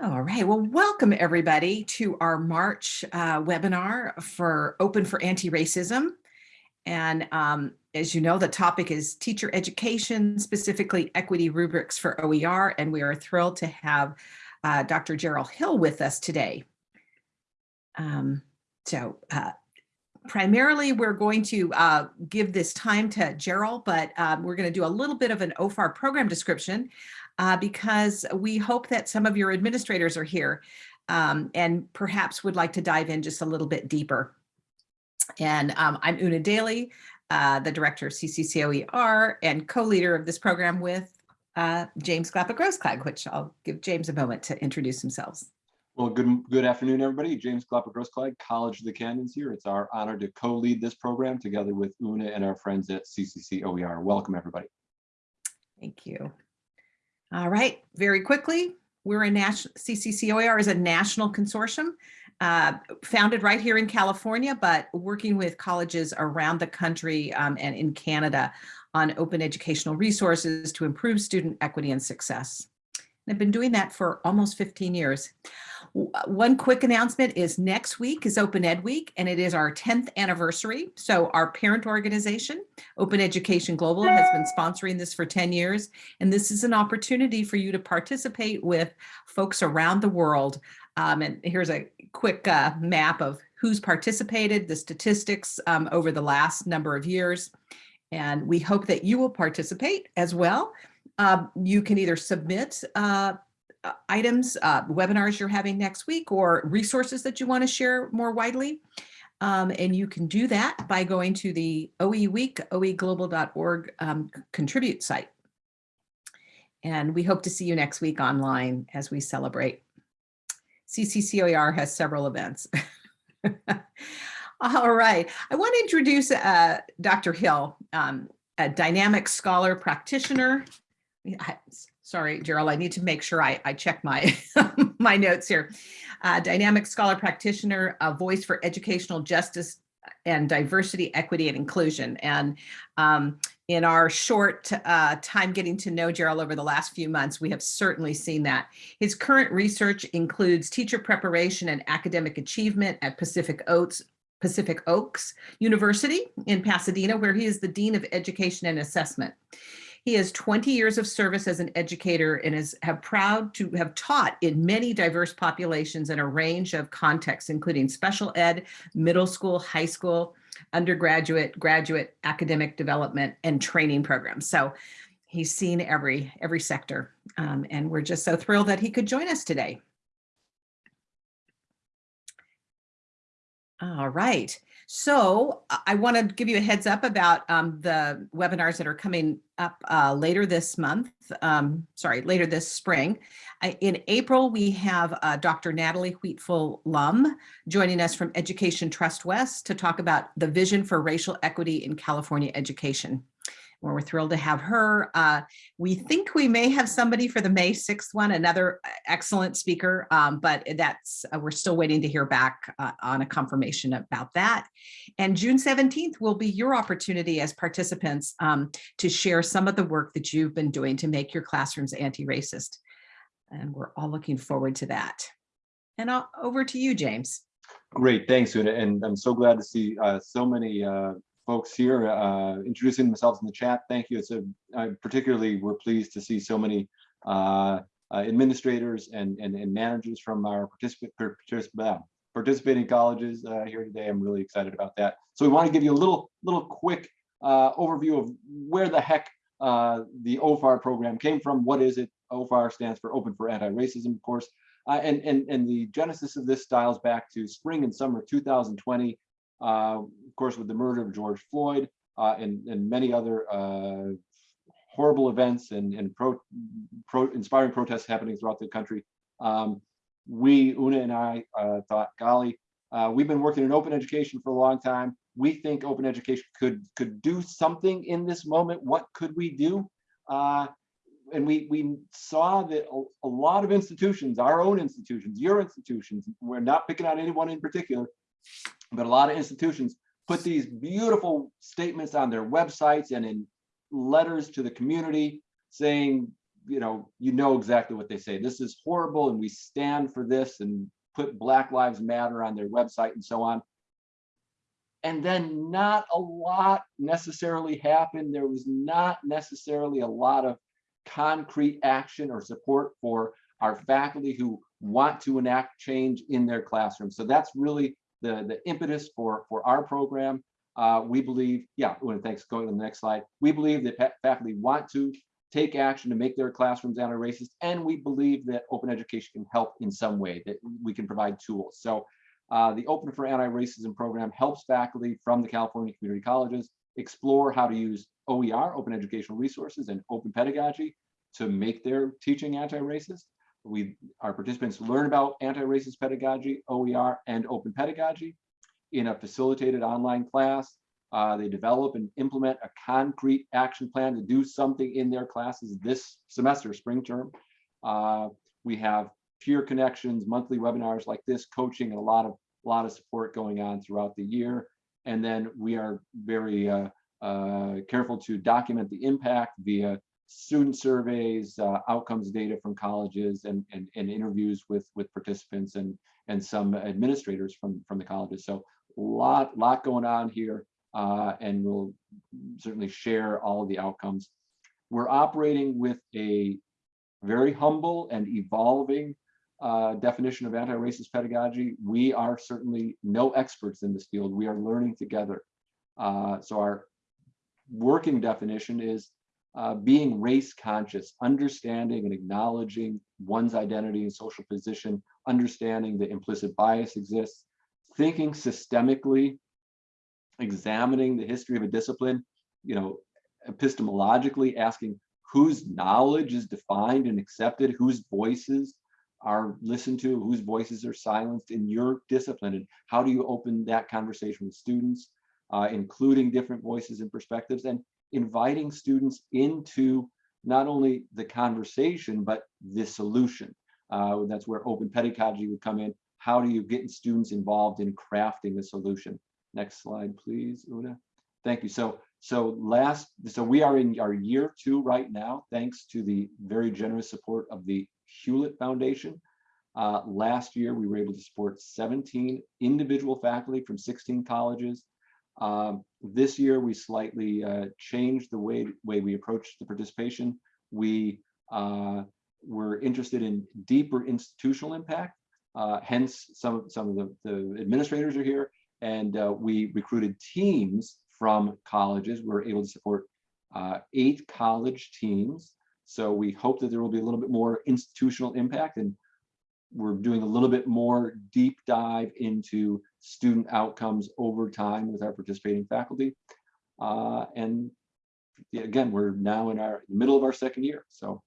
All right, well, welcome everybody to our March uh, webinar for Open for Anti-Racism. And um, as you know, the topic is teacher education, specifically equity rubrics for OER, and we are thrilled to have uh, Dr. Gerald Hill with us today. Um, so uh, primarily we're going to uh, give this time to Gerald, but um, we're going to do a little bit of an OFAR program description uh, because we hope that some of your administrators are here um, and perhaps would like to dive in just a little bit deeper. And um, I'm Una Daly, uh, the director of CCCOER and co-leader of this program with uh, James Glapa-Grossklag, which I'll give James a moment to introduce themselves. Well, good good afternoon, everybody. James Glapa-Grossklag, College of the Canyons here. It's our honor to co-lead this program together with Una and our friends at CCCOER. Welcome, everybody. Thank you. All right, very quickly, we're a national, CCCOER is a national consortium uh, founded right here in California, but working with colleges around the country um, and in Canada on open educational resources to improve student equity and success. I've been doing that for almost 15 years. One quick announcement is next week is Open Ed Week, and it is our 10th anniversary. So our parent organization, Open Education Global, has been sponsoring this for 10 years. And this is an opportunity for you to participate with folks around the world. Um, and here's a quick uh, map of who's participated, the statistics um, over the last number of years. And we hope that you will participate as well. Uh, you can either submit uh, uh, items, uh, webinars you're having next week, or resources that you want to share more widely. Um, and you can do that by going to the OE Week, oeglobal.org um, contribute site. And we hope to see you next week online as we celebrate. CCCOER has several events. All right, I want to introduce uh, Dr. Hill, um, a dynamic scholar practitioner, I, sorry, Gerald, I need to make sure I, I check my, my notes here. Uh, dynamic scholar practitioner, a voice for educational justice and diversity, equity, and inclusion. And um, in our short uh, time getting to know Gerald over the last few months, we have certainly seen that. His current research includes teacher preparation and academic achievement at Pacific Oaks, Pacific Oaks University in Pasadena, where he is the Dean of Education and Assessment. He has 20 years of service as an educator and is have proud to have taught in many diverse populations in a range of contexts, including special ed, middle school, high school, undergraduate, graduate, academic development, and training programs. So he's seen every, every sector. Um, and we're just so thrilled that he could join us today. All right. So I want to give you a heads up about um, the webinars that are coming up uh, later this month, um, sorry, later this spring. In April, we have uh, Dr. Natalie Wheatfall Lum joining us from Education Trust West to talk about the vision for racial equity in California education we're thrilled to have her. Uh, we think we may have somebody for the May 6th one, another uh, excellent speaker, um, but that's uh, we're still waiting to hear back uh, on a confirmation about that. And June 17th will be your opportunity as participants um, to share some of the work that you've been doing to make your classrooms anti-racist. And we're all looking forward to that. And I'll, over to you, James. Great, thanks, Una. And I'm so glad to see uh, so many uh, folks here uh, introducing themselves in the chat. Thank you. It's a I particularly we're pleased to see so many uh, uh, administrators and, and, and managers from our participant, particip participating colleges uh, here today. I'm really excited about that. So we want to give you a little little quick uh, overview of where the heck uh, the OFAR program came from. What is it? OFAR stands for Open for Anti-Racism, of course. and, and, and the genesis of this styles back to spring and summer 2020 uh, of course, with the murder of George Floyd uh, and, and many other uh, horrible events and, and pro, pro, inspiring protests happening throughout the country, um, we, Una and I, uh, thought, golly, uh, we've been working in open education for a long time. We think open education could could do something in this moment. What could we do? Uh, and we we saw that a, a, lot of institutions, our own institutions, your institutions, we're not picking out anyone in particular, but a lot of institutions put these beautiful statements on their websites and in letters to the community saying you know, you know exactly what they say. This is horrible and we stand for this and put Black Lives Matter on their website and so on. And then not a lot necessarily happened. There was not necessarily a lot of concrete action or support for our faculty who want to enact change in their classrooms. So that's really the, the impetus for, for our program. Uh, we believe, yeah, Una, thanks, going to the next slide. We believe that faculty want to take action to make their classrooms anti-racist, and we believe that open education can help in some way, that we can provide tools. So uh, the Open for Anti-Racism program helps faculty from the California community colleges explore how to use OER, open educational resources, and open pedagogy to make their teaching anti-racist. We, our participants learn about anti-racist pedagogy, OER, and open pedagogy in a facilitated online class. Uh, they develop and implement a concrete action plan to do something in their classes this semester, spring term. Uh, we have peer connections, monthly webinars like this, coaching, and a lot of a lot of support going on throughout the year. And then we are very uh, uh, careful to document the impact via student surveys, uh, outcomes data from colleges, and, and, and interviews with, with participants and, and some administrators from, from the colleges. So a lot, lot going on here, uh, and we'll certainly share all of the outcomes. We're operating with a very humble and evolving uh, definition of anti-racist pedagogy. We are certainly no experts in this field. We are learning together. Uh, so our working definition is uh, being race conscious, understanding and acknowledging one's identity and social position, understanding that implicit bias exists, thinking systemically, examining the history of a discipline, you know, epistemologically asking whose knowledge is defined and accepted, whose voices are listened to, whose voices are silenced in your discipline, and how do you open that conversation with students, uh, including different voices and perspectives, and inviting students into not only the conversation, but the solution. Uh, that's where open pedagogy would come in. How do you get students involved in crafting the solution? Next slide, please, Una. Thank you. So, so last, so we are in our year two right now, thanks to the very generous support of the Hewlett Foundation. Uh, last year, we were able to support 17 individual faculty from 16 colleges. Um, this year, we slightly uh, changed the way, way we approached the participation. We uh, were interested in deeper institutional impact. Uh, hence, some, some of the, the administrators are here. And uh, we recruited teams from colleges. We were able to support uh, eight college teams. So we hope that there will be a little bit more institutional impact and we're doing a little bit more deep dive into student outcomes over time with our participating faculty. Uh, and again, we're now in our middle of our second year. So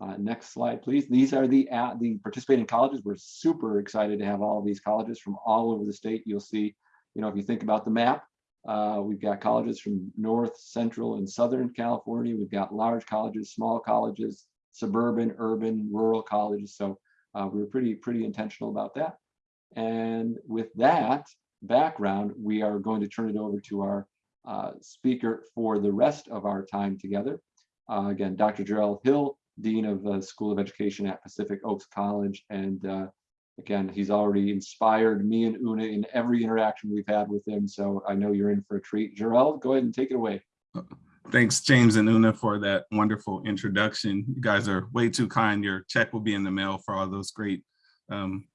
uh, next slide, please. These are the uh, the participating colleges. We're super excited to have all of these colleges from all over the state. You'll see, you know, if you think about the map, uh, we've got colleges from North, Central, and Southern California. We've got large colleges, small colleges, suburban, urban, rural colleges. So uh, we were pretty, pretty intentional about that. And with that background, we are going to turn it over to our uh, speaker for the rest of our time together. Uh, again, Dr. Jarrell Hill, Dean of the School of Education at Pacific Oaks College. And uh, again, he's already inspired me and Una in every interaction we've had with him. So I know you're in for a treat. Jarrell, go ahead and take it away. Thanks, James and Una, for that wonderful introduction. You guys are way too kind. Your check will be in the mail for all those great, um,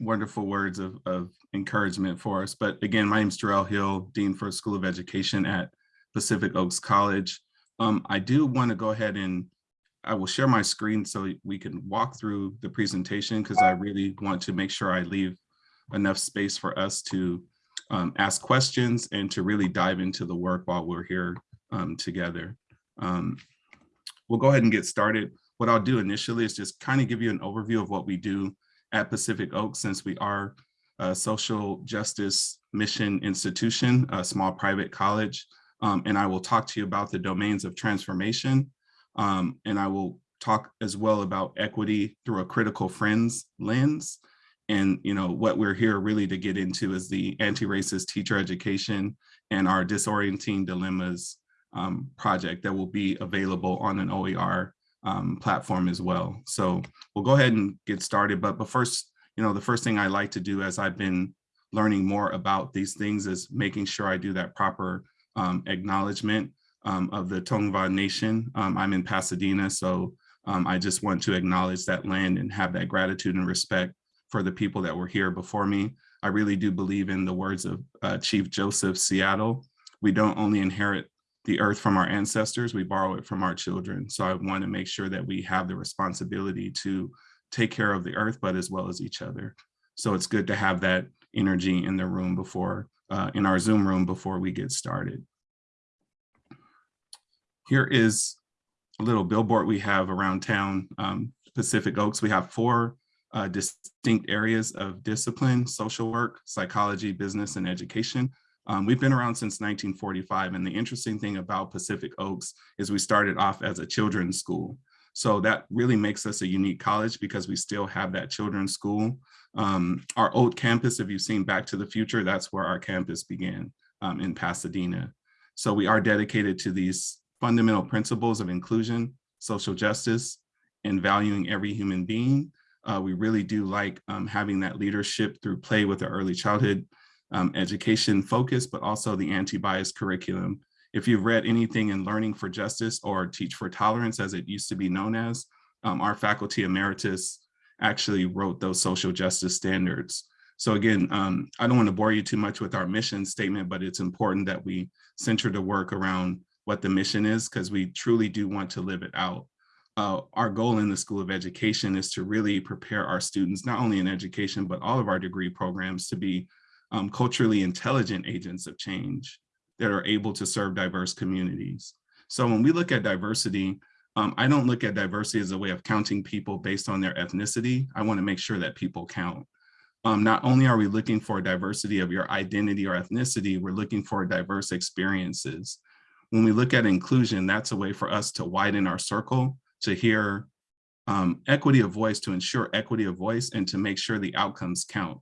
wonderful words of, of encouragement for us. But again, my name is Jarrell Hill, Dean for School of Education at Pacific Oaks College. Um, I do want to go ahead and I will share my screen so we can walk through the presentation because I really want to make sure I leave enough space for us to um, ask questions and to really dive into the work while we're here um, together. Um, we'll go ahead and get started. What I'll do initially is just kind of give you an overview of what we do at Pacific Oaks since we are a social justice mission institution, a small private college. Um, and I will talk to you about the domains of transformation. Um, and I will talk as well about equity through a critical friends lens. And you know what we're here really to get into is the anti-racist teacher education and our disorienting dilemmas um, project that will be available on an OER um, platform as well. So we'll go ahead and get started. But, but first, you know, the first thing I like to do as I've been learning more about these things is making sure I do that proper um, acknowledgement um, of the Tongva Nation. Um, I'm in Pasadena, so um, I just want to acknowledge that land and have that gratitude and respect for the people that were here before me. I really do believe in the words of uh, Chief Joseph Seattle. We don't only inherit the earth from our ancestors, we borrow it from our children. So I want to make sure that we have the responsibility to take care of the earth, but as well as each other. So it's good to have that energy in the room before, uh, in our Zoom room before we get started. Here is a little billboard we have around town, um, Pacific Oaks. We have four uh, distinct areas of discipline, social work, psychology, business, and education. Um, we've been around since 1945, and the interesting thing about Pacific Oaks is we started off as a children's school. So that really makes us a unique college because we still have that children's school. Um, our old campus, if you've seen Back to the Future, that's where our campus began um, in Pasadena. So we are dedicated to these fundamental principles of inclusion, social justice, and valuing every human being. Uh, we really do like um, having that leadership through play with the early childhood um, education focus, but also the anti-bias curriculum. If you've read anything in Learning for Justice or Teach for Tolerance, as it used to be known as, um, our faculty emeritus actually wrote those social justice standards. So again, um, I don't want to bore you too much with our mission statement, but it's important that we center the work around what the mission is, because we truly do want to live it out. Uh, our goal in the School of Education is to really prepare our students, not only in education, but all of our degree programs to be um, culturally intelligent agents of change that are able to serve diverse communities. So when we look at diversity, um, I don't look at diversity as a way of counting people based on their ethnicity. I wanna make sure that people count. Um, not only are we looking for diversity of your identity or ethnicity, we're looking for diverse experiences. When we look at inclusion, that's a way for us to widen our circle, to hear um, equity of voice, to ensure equity of voice, and to make sure the outcomes count.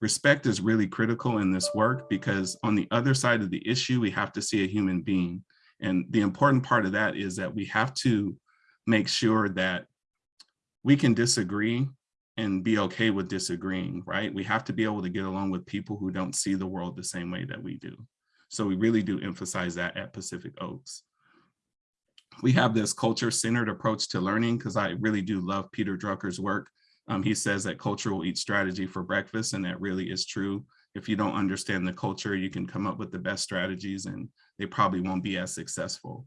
Respect is really critical in this work because on the other side of the issue, we have to see a human being. And the important part of that is that we have to make sure that we can disagree and be okay with disagreeing, right? We have to be able to get along with people who don't see the world the same way that we do. So we really do emphasize that at Pacific Oaks. We have this culture-centered approach to learning because I really do love Peter Drucker's work. Um, he says that culture will eat strategy for breakfast, and that really is true. If you don't understand the culture, you can come up with the best strategies and they probably won't be as successful.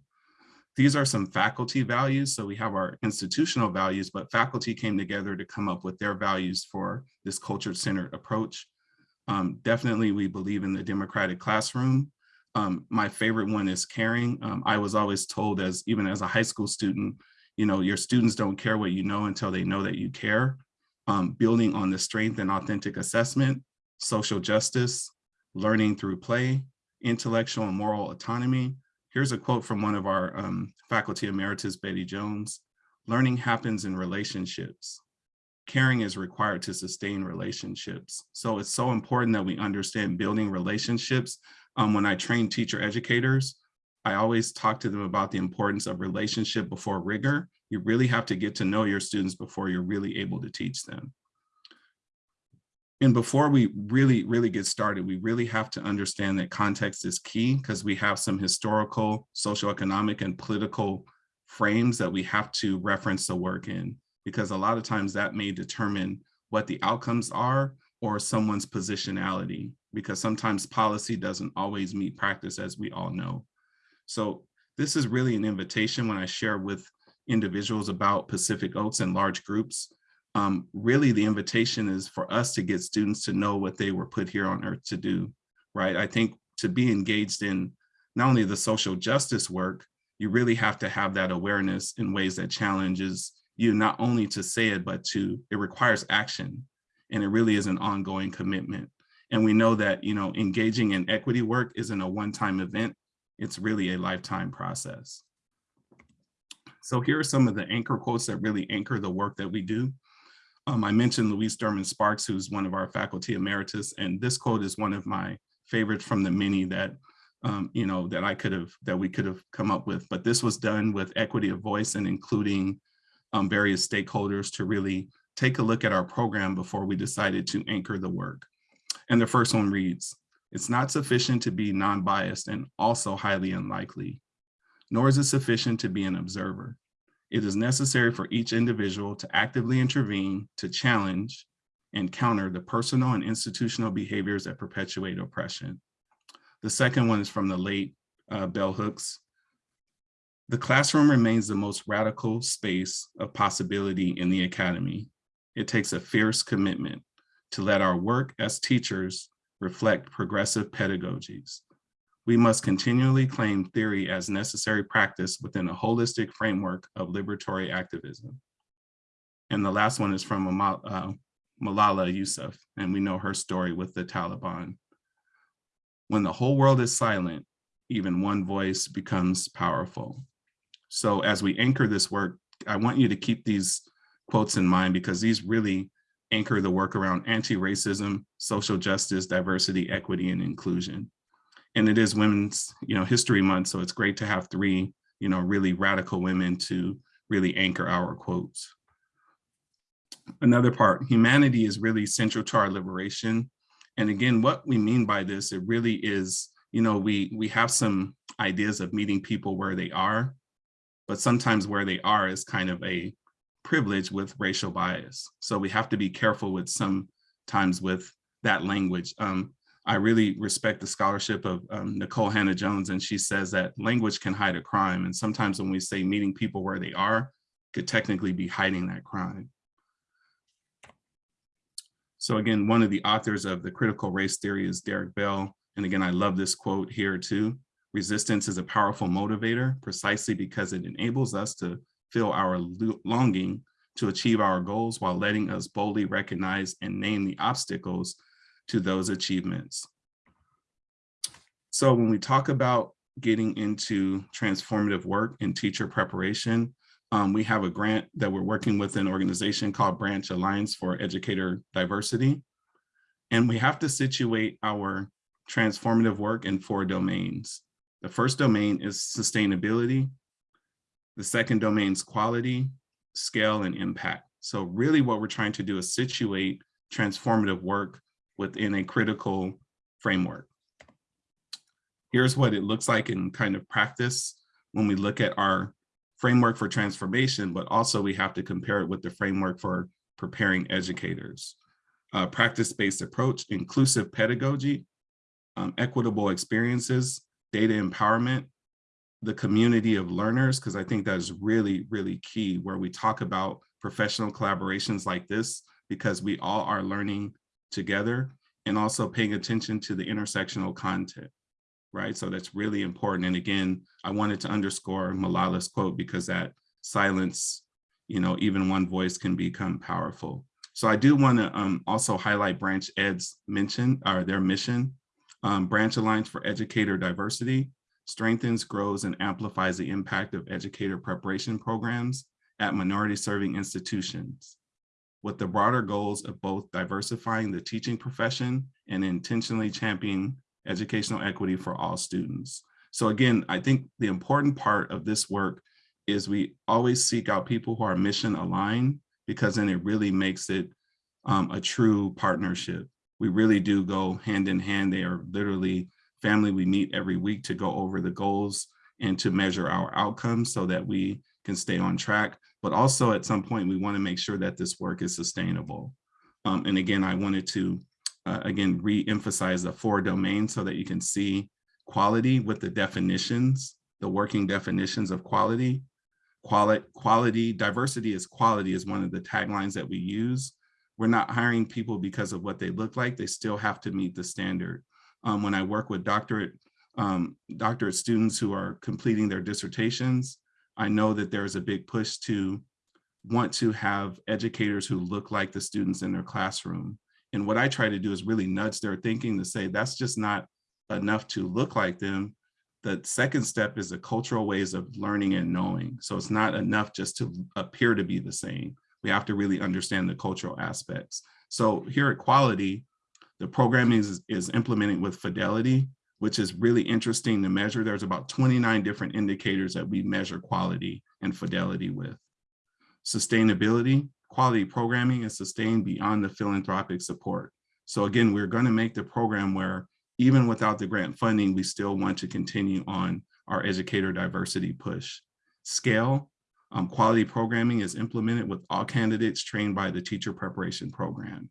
These are some faculty values. So we have our institutional values, but faculty came together to come up with their values for this culture-centered approach. Um, definitely, we believe in the democratic classroom. Um, my favorite one is caring. Um, I was always told as even as a high school student, you know, your students don't care what you know until they know that you care. Um, building on the strength and authentic assessment, social justice, learning through play, intellectual and moral autonomy. Here's a quote from one of our um, faculty emeritus, Betty Jones. Learning happens in relationships. Caring is required to sustain relationships. So it's so important that we understand building relationships. Um, when I train teacher educators, I always talk to them about the importance of relationship before rigor. You really have to get to know your students before you're really able to teach them. And before we really, really get started, we really have to understand that context is key because we have some historical, socioeconomic, and political frames that we have to reference the work in, because a lot of times that may determine what the outcomes are or someone's positionality, because sometimes policy doesn't always meet practice, as we all know. So this is really an invitation when I share with individuals about Pacific Oaks and large groups um, really the invitation is for us to get students to know what they were put here on earth to do, right? I think to be engaged in not only the social justice work, you really have to have that awareness in ways that challenges you not only to say it, but to, it requires action. And it really is an ongoing commitment. And we know that, you know, engaging in equity work isn't a one-time event. It's really a lifetime process. So here are some of the anchor quotes that really anchor the work that we do. Um, I mentioned Louise Derman Sparks, who's one of our faculty emeritus, and this quote is one of my favorites from the many that um, you know, that I could have, that we could have come up with. But this was done with equity of voice and including um, various stakeholders to really take a look at our program before we decided to anchor the work. And the first one reads, it's not sufficient to be non-biased and also highly unlikely, nor is it sufficient to be an observer. It is necessary for each individual to actively intervene, to challenge and counter the personal and institutional behaviors that perpetuate oppression. The second one is from the late uh, Bell Hooks. The classroom remains the most radical space of possibility in the academy. It takes a fierce commitment to let our work as teachers reflect progressive pedagogies. We must continually claim theory as necessary practice within a holistic framework of liberatory activism. And the last one is from uh, Malala Yousaf, and we know her story with the Taliban. When the whole world is silent, even one voice becomes powerful. So as we anchor this work, I want you to keep these quotes in mind because these really anchor the work around anti-racism, social justice, diversity, equity, and inclusion. And it is Women's you know, History Month, so it's great to have three you know, really radical women to really anchor our quotes. Another part, humanity is really central to our liberation. And again, what we mean by this, it really is, you know, we, we have some ideas of meeting people where they are, but sometimes where they are is kind of a privilege with racial bias. So we have to be careful with sometimes with that language. Um, I really respect the scholarship of um, Nikole Hannah-Jones, and she says that language can hide a crime. And sometimes when we say meeting people where they are, could technically be hiding that crime. So again, one of the authors of the critical race theory is Derrick Bell. And again, I love this quote here too. Resistance is a powerful motivator precisely because it enables us to feel our longing to achieve our goals while letting us boldly recognize and name the obstacles to those achievements. So when we talk about getting into transformative work in teacher preparation, um, we have a grant that we're working with an organization called Branch Alliance for Educator Diversity. And we have to situate our transformative work in four domains. The first domain is sustainability. The second domain is quality, scale, and impact. So really what we're trying to do is situate transformative work within a critical framework. Here's what it looks like in kind of practice when we look at our framework for transformation, but also we have to compare it with the framework for preparing educators. Uh, Practice-based approach, inclusive pedagogy, um, equitable experiences, data empowerment, the community of learners, because I think that is really, really key where we talk about professional collaborations like this, because we all are learning together and also paying attention to the intersectional content right? So that's really important. And again, I wanted to underscore Malala's quote because that silence, you know, even one voice can become powerful. So I do want to um, also highlight Branch Ed's mention or their mission. Um, Branch Alliance for Educator Diversity strengthens, grows, and amplifies the impact of educator preparation programs at minority serving institutions with the broader goals of both diversifying the teaching profession and intentionally championing educational equity for all students. So again, I think the important part of this work is we always seek out people who are mission aligned because then it really makes it um, a true partnership. We really do go hand in hand. They are literally family. We meet every week to go over the goals and to measure our outcomes so that we can stay on track. But also at some point, we want to make sure that this work is sustainable. Um, and again, I wanted to uh, again, re-emphasize the four domains so that you can see quality with the definitions, the working definitions of quality. Quality, quality, diversity is quality is one of the taglines that we use. We're not hiring people because of what they look like. They still have to meet the standard. Um, when I work with doctorate, um, doctorate students who are completing their dissertations, I know that there's a big push to want to have educators who look like the students in their classroom. And what I try to do is really nudge their thinking to say that's just not enough to look like them. The second step is the cultural ways of learning and knowing. So it's not enough just to appear to be the same. We have to really understand the cultural aspects. So here at Quality, the programming is, is implemented with fidelity. which is really interesting to measure. There's about 29 different indicators that we measure quality and fidelity with. Sustainability, quality programming is sustained beyond the philanthropic support. So again, we're going to make the program where even without the grant funding, we still want to continue on our educator diversity push. Scale, um, quality programming is implemented with all candidates trained by the teacher preparation program.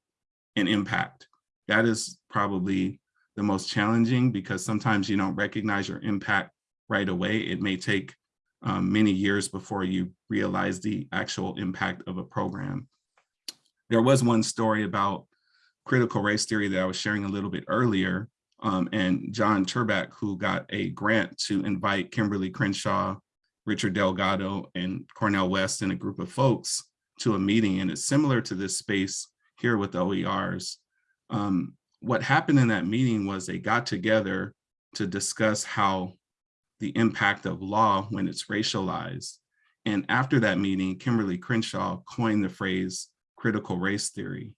And impact, that is probably the most challenging because sometimes you don't recognize your impact right away. It may take um, many years before you realize the actual impact of a program. There was one story about critical race theory that I was sharing a little bit earlier. Um, and John Turback, who got a grant to invite Kimberlé Crenshaw, Richard Delgado, and Cornel West and a group of folks to a meeting. And it's similar to this space here with the OERs. Um, what happened in that meeting was they got together to discuss how the impact of law when it's racialized. And after that meeting, Kimberlé Crenshaw coined the phrase critical race theory.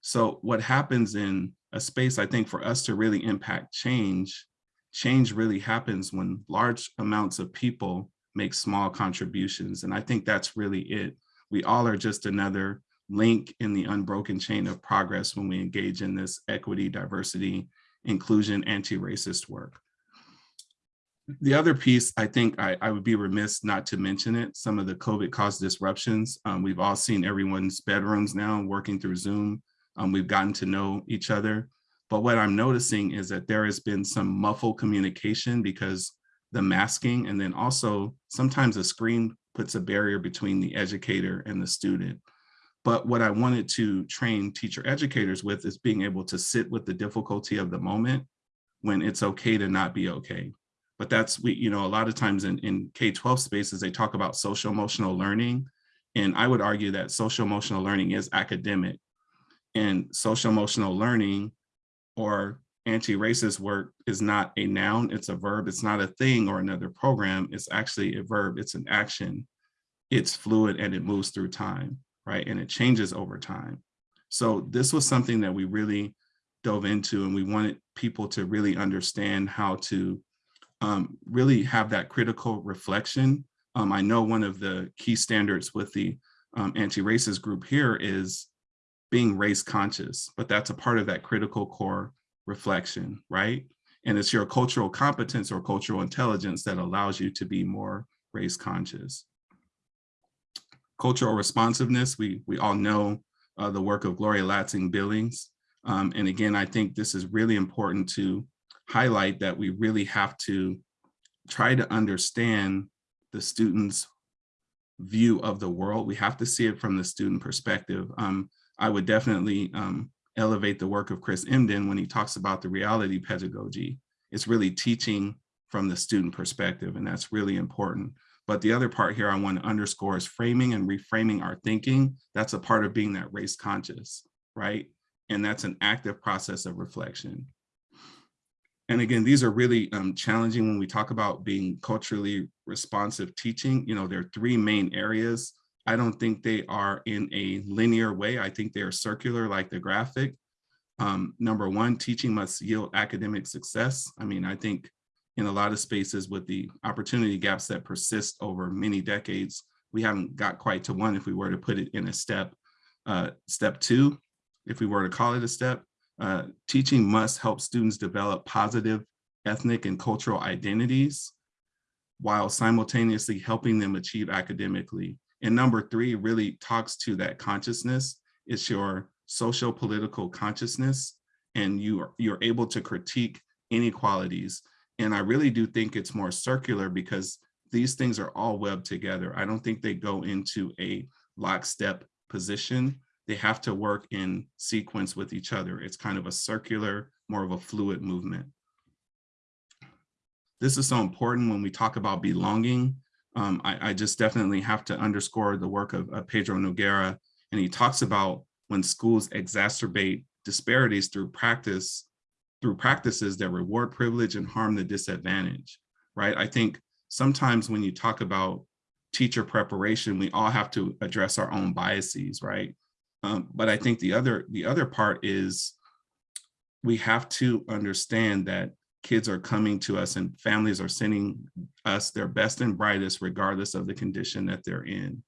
So what happens in a space, I think for us to really impact change, change really happens when large amounts of people make small contributions. And I think that's really it. We all are just another link in the unbroken chain of progress when we engage in this equity, diversity, inclusion, anti-racist work. The other piece, I think I, I, would be remiss not to mention it, some of the COVID caused disruptions. Um, we've all seen everyone's bedrooms now working through Zoom. Um, we've gotten to know each other. But what I'm noticing is that there has been some muffled communication because the masking and then also sometimes a screen puts a barrier between the educator and the student. But what I wanted to train teacher educators with is being able to sit with the difficulty of the moment when it's okay to not be okay. But that's, we, you know, a lot of times in, in K-12 spaces, they talk about social emotional learning. And I would argue that social emotional learning is academic and social emotional learning or anti-racist work is not a noun, it's a verb, it's not a thing or another program, it's actually a verb, it's an action. It's fluid and it moves through time, right? And it changes over time. So this was something that we really dove into and we wanted people to really understand how to um, really have that critical reflection. Um, I know one of the key standards with the um, anti-racist group here is being race conscious, but that's a part of that critical core reflection, right? And it's your cultural competence or cultural intelligence that allows you to be more race conscious. Cultural responsiveness, we, we all know uh, the work of Gloria Ladson Billings. Um, and again, I think this is really important to highlight that we really have to try to understand the student's view of the world. We have to see it from the student perspective. Um, I would definitely um, elevate the work of Chris Emdin when he talks about the reality pedagogy. It's really teaching from the student perspective, and that's really important. But the other part here I want to underscore is framing and reframing our thinking. That's a part of being that race conscious, right? And that's an active process of reflection. And again, these are really um, challenging when we talk about being culturally responsive teaching. You know, there are three main areas I don't think they are in a linear way. I think they are circular like the graphic. Um, number one, teaching must yield academic success. I mean, I think in a lot of spaces with the opportunity gaps that persist over many decades, we haven't got quite to one if we were to put it in a step. Uh, step two, if we were to call it a step, uh, teaching must help students develop positive ethnic and cultural identities while simultaneously helping them achieve academically. And number three really talks to that consciousness. It's your social political consciousness and you are, you're able to critique inequalities. And I really do think it's more circular because these things are all webbed together. I don't think they go into a lockstep position. They have to work in sequence with each other. It's kind of a circular, more of a fluid movement. This is so important when we talk about belonging um, I, I, just definitely have to underscore the work of, of Pedro Noguera. And he talks about when schools exacerbate disparities through practice, through practices that reward privilege and harm the disadvantage, right? I think sometimes when you talk about teacher preparation, we all have to address our own biases, right? Um, but I think the other, the other part is we have to understand that kids are coming to us and families are sending us their best and brightest regardless of the condition that they're in.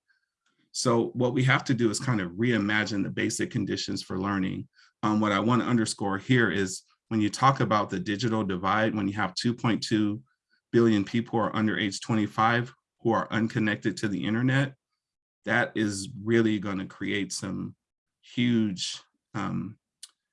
So what we have to do is kind of reimagine the basic conditions for learning. Um, what I want to underscore here is when you talk about the digital divide, when you have 2.2 billion people who are under age 25 who are unconnected to the internet, that is really going to create some huge um,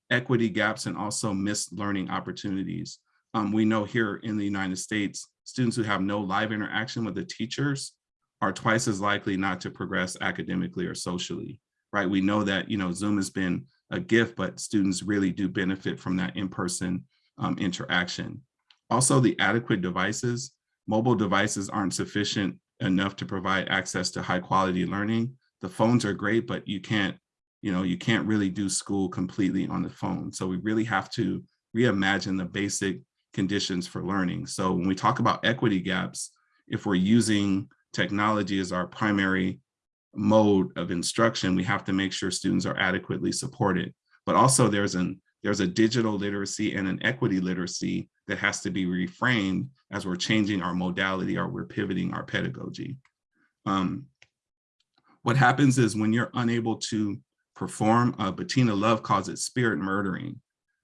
equity gaps and also missed learning opportunities. Um, we know here in the United States, students who have no live interaction with the teachers are twice as likely not to progress academically or socially, right? We know that, you know, Zoom has been a gift, but students really do benefit from that in-person um, interaction. Also, the adequate devices, mobile devices aren't sufficient enough to provide access to high quality learning. The phones are great, but you can't, you know, you can't really do school completely on the phone. So we really have to reimagine the basic conditions for learning. So when we talk about equity gaps, if we're using technology as our primary mode of instruction, we have to make sure students are adequately supported. But also there's an there's a digital literacy and an equity literacy that has to be reframed as we're changing our modality or we're pivoting our pedagogy. Um, what happens is when you're unable to perform, uh, Bettina Love calls it spirit murdering,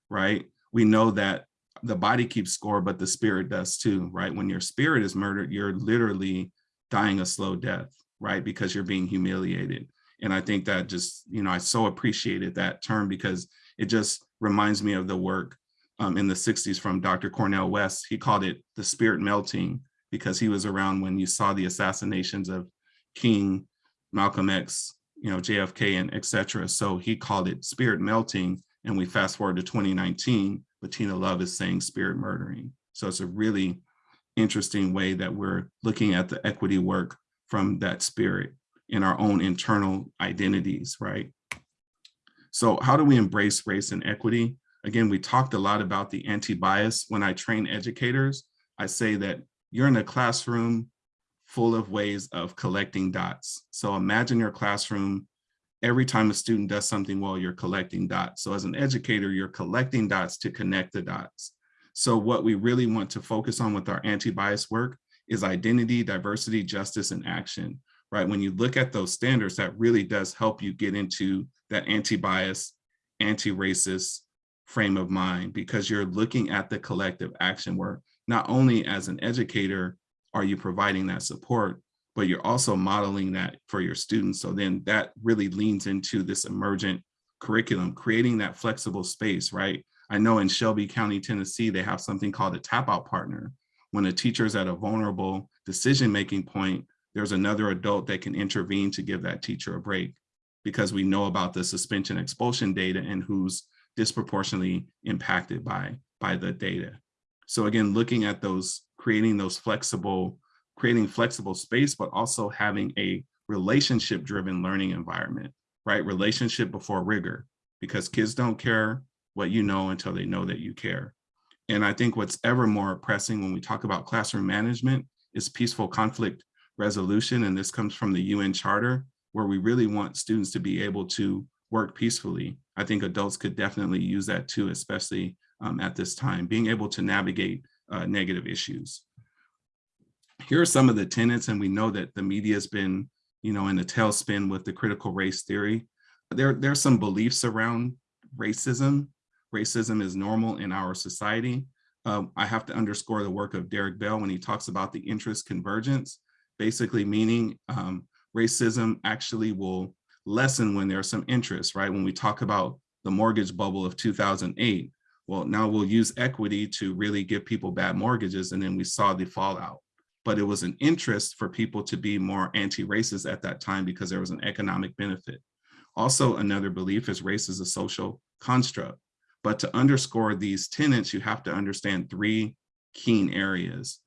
right? We know that the body keeps score, but the spirit does too, right? When your spirit is murdered, you're literally dying a slow death, right? Because you're being humiliated. And I think that just, you know, I so appreciated that term because it just reminds me of the work um, in the 60s from Dr. Cornel West. He called it the spirit melting because he was around when you saw the assassinations of King, Malcolm X, you know, JFK and et cetera. So he called it spirit melting. And we fast forward to 2019, Bettina Love is saying spirit murdering. So it's a really interesting way that we're looking at the equity work from that spirit in our own internal identities, right? So how do we embrace race and equity? Again, we talked a lot about the anti-bias. When I train educators, I say that you're in a classroom full of ways of collecting dots. So imagine your classroom, every time a student does something well, you're collecting dots. So as an educator, you're collecting dots to connect the dots. So what we really want to focus on with our anti-bias work is identity, diversity, justice, and action, right? When you look at those standards, that really does help you get into that anti-bias, anti-racist frame of mind because you're looking at the collective action where not only as an educator are you providing that support, but you're also modeling that for your students. So then that really leans into this emergent curriculum, creating that flexible space, right? I know in Shelby County, Tennessee, they have something called a tap out partner. When a teacher is at a vulnerable decision-making point, there's another adult that can intervene to give that teacher a break because we know about the suspension expulsion data and who's disproportionately impacted by, by the data. So again, looking at those, creating those flexible, creating flexible space, but also having a relationship driven learning environment, right? Relationship before rigor, because kids don't care what you know until they know that you care. And I think what's ever more pressing when we talk about classroom management is peaceful conflict resolution. And this comes from the UN Charter, where we really want students to be able to work peacefully. I think adults could definitely use that too, especially um, at this time, being able to navigate uh, negative issues. Here are some of the tenets, and we know that the media has been, you know, in a tailspin with the critical race theory. There, there are some beliefs around racism. Racism is normal in our society. Um, I have to underscore the work of Derrick Bell when he talks about the interest convergence, basically meaning um, racism actually will lessen when there's some interest, right? When we talk about the mortgage bubble of 2008, well, now we'll use equity to really give people bad mortgages, and then we saw the fallout. But it was an interest for people to be more anti-racist at that time because there was an economic benefit. Also, another belief is race is a social construct. But to underscore these tenets, you have to understand three keen areas.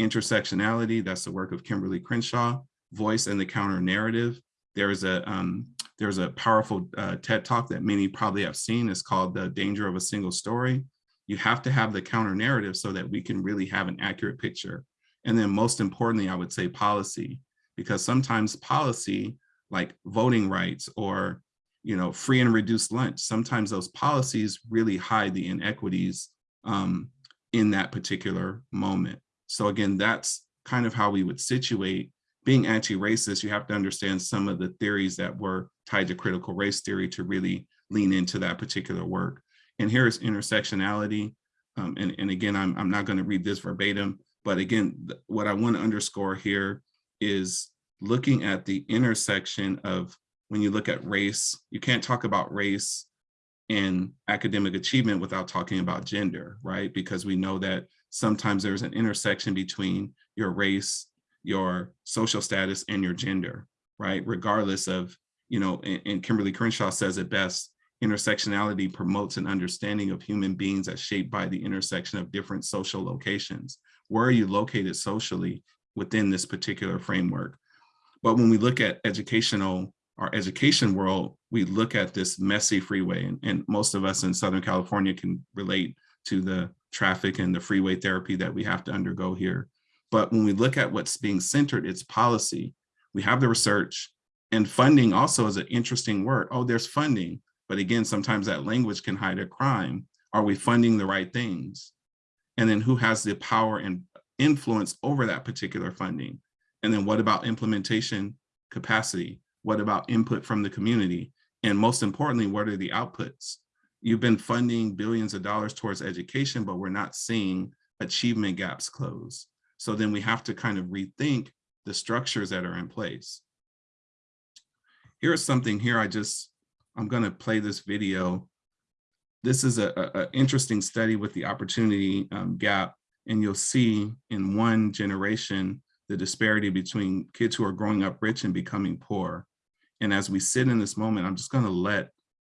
Intersectionality, that's the work of Kimberlé Crenshaw, voice and the counter narrative. There's a um, there's a powerful uh, TED talk that many probably have seen. It's called The Danger of a Single Story. You have to have the counter narrative so that we can really have an accurate picture. And then most importantly, I would say policy, because sometimes policy like voting rights or you know, free and reduced lunch, sometimes those policies really hide the inequities um, in that particular moment. So again, that's kind of how we would situate being anti-racist. You have to understand some of the theories that were tied to critical race theory to really lean into that particular work. And here is intersectionality. Um, and, and again, I'm, I'm not going to read this verbatim, but again, what I want to underscore here is looking at the intersection of when you look at race, you can't talk about race and academic achievement without talking about gender, right? Because we know that sometimes there's an intersection between your race, your social status, and your gender, right? Regardless of, you know, and, and Kimberlé Crenshaw says it best, intersectionality promotes an understanding of human beings as shaped by the intersection of different social locations. Where are you located socially within this particular framework? But when we look at educational, our education world, we look at this messy freeway and, and most of us in Southern California can relate to the traffic and the freeway therapy that we have to undergo here. But when we look at what's being centered, it's policy. We have the research and funding also is an interesting word. Oh, there's funding. But again, sometimes that language can hide a crime. Are we funding the right things? And then who has the power and influence over that particular funding? And then what about implementation capacity? What about input from the community? And most importantly, what are the outputs? You've been funding billions of dollars towards education, but we're not seeing achievement gaps close. So then we have to kind of rethink the structures that are in place. Here's something here I just, I'm gonna play this video. This is a, a, interesting study with the opportunity um, gap. And you'll see in one generation, the disparity between kids who are growing up rich and becoming poor. And as we sit in this moment, I'm just gonna let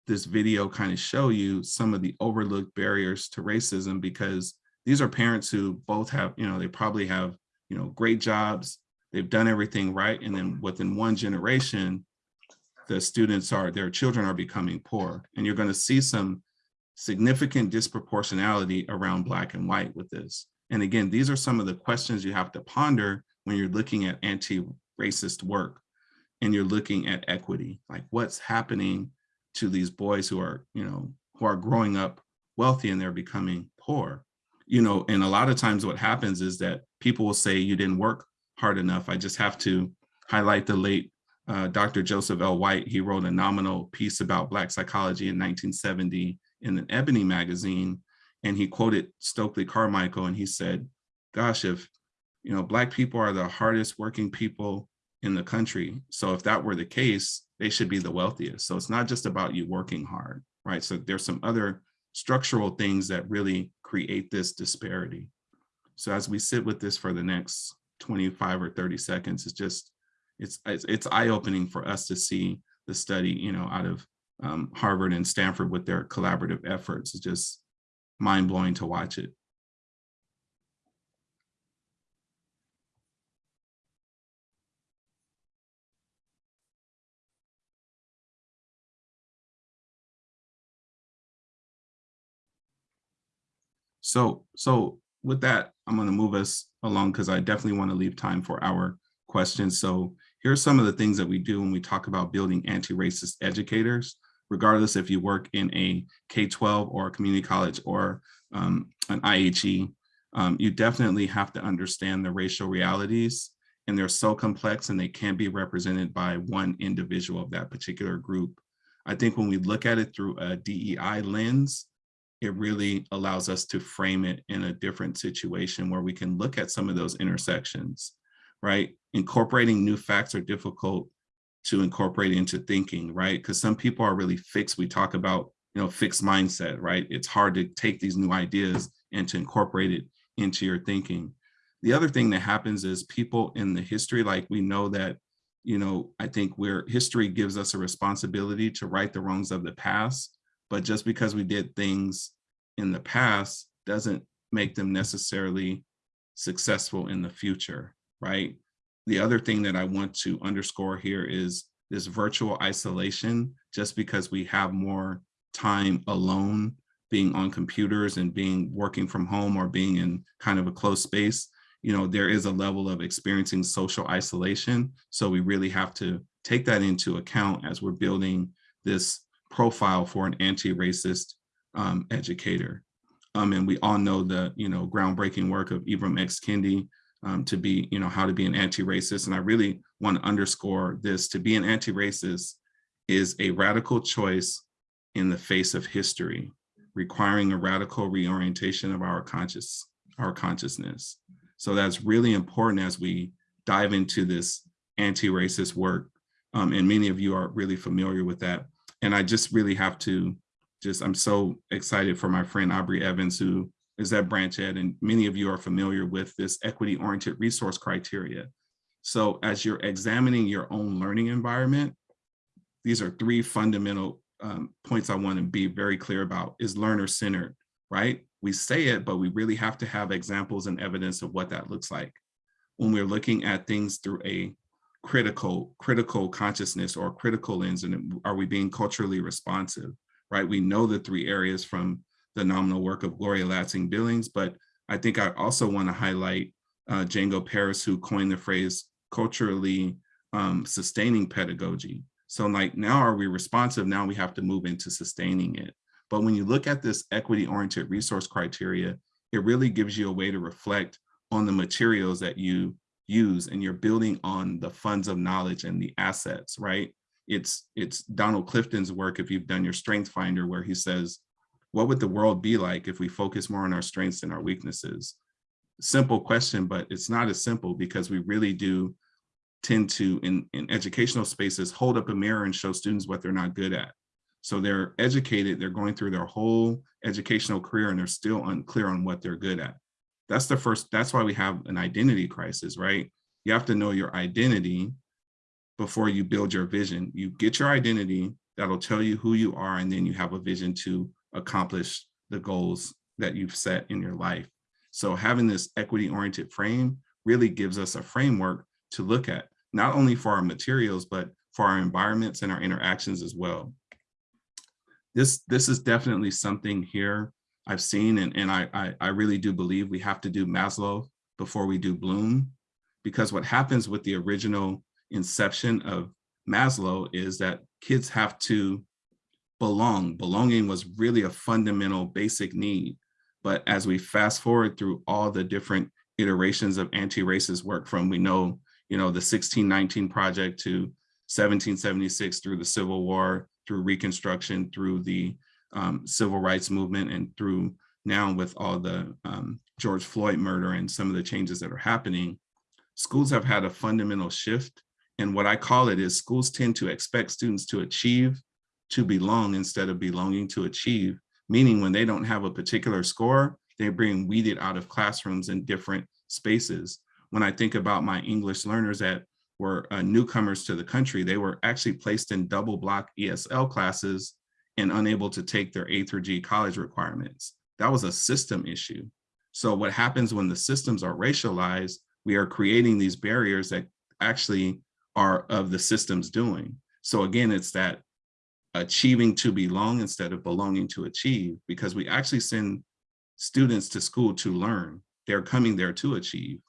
this video kind of show you some of the overlooked barriers to racism because these are parents who both have, you know, they probably have, you know, great jobs, they've done everything right. And then within one generation, the students are, their children are becoming poor. And you're gonna see some significant disproportionality around black and white with this. And again, these are some of the questions you have to ponder when you're looking at anti-racist work and you're looking at equity, like what's happening to these boys who are, you know, who are growing up wealthy and they're becoming poor. You know, and a lot of times what happens is that people will say you didn't work hard enough. I just have to highlight the late uh, Dr. Joseph L. White. He wrote a nominal piece about Black psychology in 1970 in an Ebony magazine. And he quoted Stokely Carmichael and he said, gosh, if, you know, Black people are the hardest working people in the country. So if that were the case, they should be the wealthiest. So it's not just about you working hard, right? So there's some other structural things that really create this disparity. So as we sit with this for the next 25 or 30 seconds, it's just, it's, it's, eye-opening for us to see the study, you know, out of um, Harvard and Stanford with their collaborative efforts. It's just mind-blowing to watch it. So, so with that, I'm going to move us along because I definitely want to leave time for our questions. So here are some of the things that we do when we talk about building anti-racist educators, regardless if you work in a K-12 or a community college or um, an IHE, um, you definitely have to understand the racial realities and they're so complex and they can't be represented by one individual of that particular group. I think when we look at it through a DEI lens, it really allows us to frame it in a different situation where we can look at some of those intersections, right? Incorporating new facts are difficult to incorporate into thinking, right? Because some people are really fixed. We talk about, you know, fixed mindset, right? It's hard to take these new ideas and to incorporate it into your thinking. The other thing that happens is people in the history, like we know that, you know, I think where history gives us a responsibility to right the wrongs of the past, but just because we did things in the past doesn't make them necessarily successful in the future, right? The other thing that I want to underscore here is this virtual isolation, just because we have more time alone being on computers and being working from home or being in kind of a closed space, you know, there is a level of experiencing social isolation. So we really have to take that into account as we're building this profile for an anti-racist um, educator. Um, and we all know the, you know, groundbreaking work of Ibram X. Kendi um, to be, you know, how to be an anti-racist. And I really want to underscore this, to be an anti-racist is a radical choice in the face of history, requiring a radical reorientation of our conscious, our consciousness. So that's really important as we dive into this anti-racist work. Um, and many of you are really familiar with that. And I just really have to just, I'm so excited for my friend Aubrey Evans, who is at Branch Ed, and many of you are familiar with this equity-oriented resource criteria. So as you're examining your own learning environment, these are three fundamental um, points I want to be very clear about is learner-centered, right? We say it, but we really have to have examples and evidence of what that looks like. When we're looking at things through a critical, critical consciousness or critical lens, and are we being culturally responsive, right? We know the three areas from the nominal work of Gloria Ladson-Billings, but I think I also want to highlight uh, Django Paris, who coined the phrase culturally um, sustaining pedagogy. So like now are we responsive? Now we have to move into sustaining it. But when you look at this equity oriented resource criteria, it really gives you a way to reflect on the materials that you use and you're building on the funds of knowledge and the assets, right? It's, it's Donald Clifton's work, if you've done your strength finder, where he says, what would the world be like if we focus more on our strengths and our weaknesses? Simple question, but it's not as simple because we really do tend to, in, in educational spaces, hold up a mirror and show students what they're not good at. So they're educated, they're going through their whole educational career and they're still unclear on what they're good at. That's the first, that's why we have an identity crisis, right? You have to know your identity before you build your vision. You get your identity, that'll tell you who you are, and then you have a vision to accomplish the goals that you've set in your life. So having this equity-oriented frame really gives us a framework to look at, not only for our materials, but for our environments and our interactions as well. This, this is definitely something here I've seen, and, and I, I, I really do believe we have to do Maslow before we do Bloom, because what happens with the original inception of Maslow is that kids have to belong. Belonging was really a fundamental basic need. But as we fast forward through all the different iterations of anti-racist work from, we know, you know, the 1619 project to 1776 through the Civil War, through Reconstruction, through the um, Civil Rights Movement, and through now with all the um, George Floyd murder and some of the changes that are happening, schools have had a fundamental shift. And what I call it is schools tend to expect students to achieve to belong instead of belonging to achieve, meaning when they don't have a particular score, they're being weeded out of classrooms in different spaces. When I think about my English learners that were uh, newcomers to the country, they were actually placed in double block ESL classes and unable to take their A through G college requirements. That was a system issue. So what happens when the systems are racialized, we are creating these barriers that actually are of the system's doing. So again, it's that achieving to belong instead of belonging to achieve, because we actually send students to school to learn. They're coming there to achieve.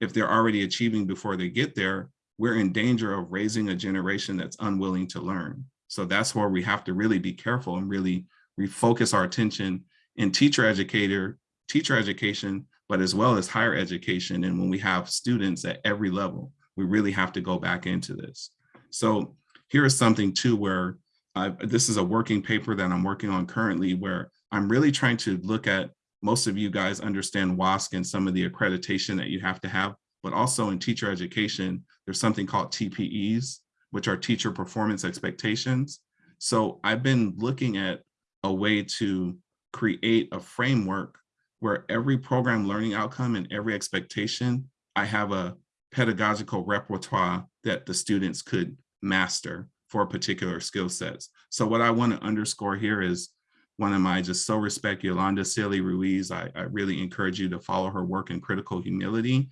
If they're already achieving before they get there, we're in danger of raising a generation that's unwilling to learn. So that's where we have to really be careful and really refocus our attention in teacher educator, teacher education, but as well as higher education. And when we have students at every level, we really have to go back into this. So here is something too where uh, this is a working paper that I'm working on currently where I'm really trying to look at most of you guys understand WASC and some of the accreditation that you have to have, but also in teacher education, there's something called TPEs, which are teacher performance expectations. So I've been looking at a way to create a framework where every program learning outcome and every expectation, I have a pedagogical repertoire that the students could master for particular skill sets. So what I want to underscore here is one of my just so respect Yolanda Sealey-Ruiz. I, I really encourage you to follow her work in critical humility.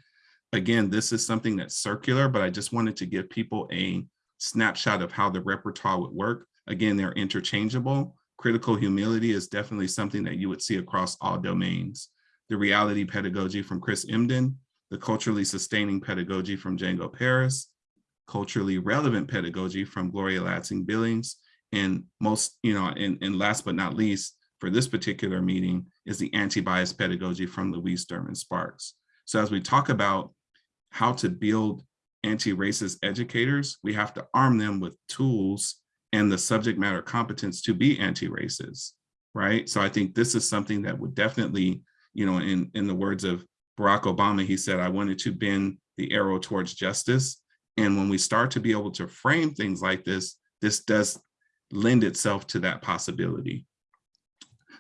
Again, this is something that's circular, but I just wanted to give people a snapshot of how the repertoire would work. Again, they're interchangeable. Critical humility is definitely something that you would see across all domains. The reality pedagogy from Chris Emdin, the culturally sustaining pedagogy from Django Paris, culturally relevant pedagogy from Gloria Ladson-Billings, and most, you know, and, and last but not least, for this particular meeting is the anti-bias pedagogy from Louise Derman Sparks. So as we talk about how to build anti-racist educators, we have to arm them with tools and the subject matter competence to be anti-racist, right? So I think this is something that would definitely, you know, in, in the words of Barack Obama, he said, I wanted to bend the arrow towards justice. And when we start to be able to frame things like this, this does lend itself to that possibility.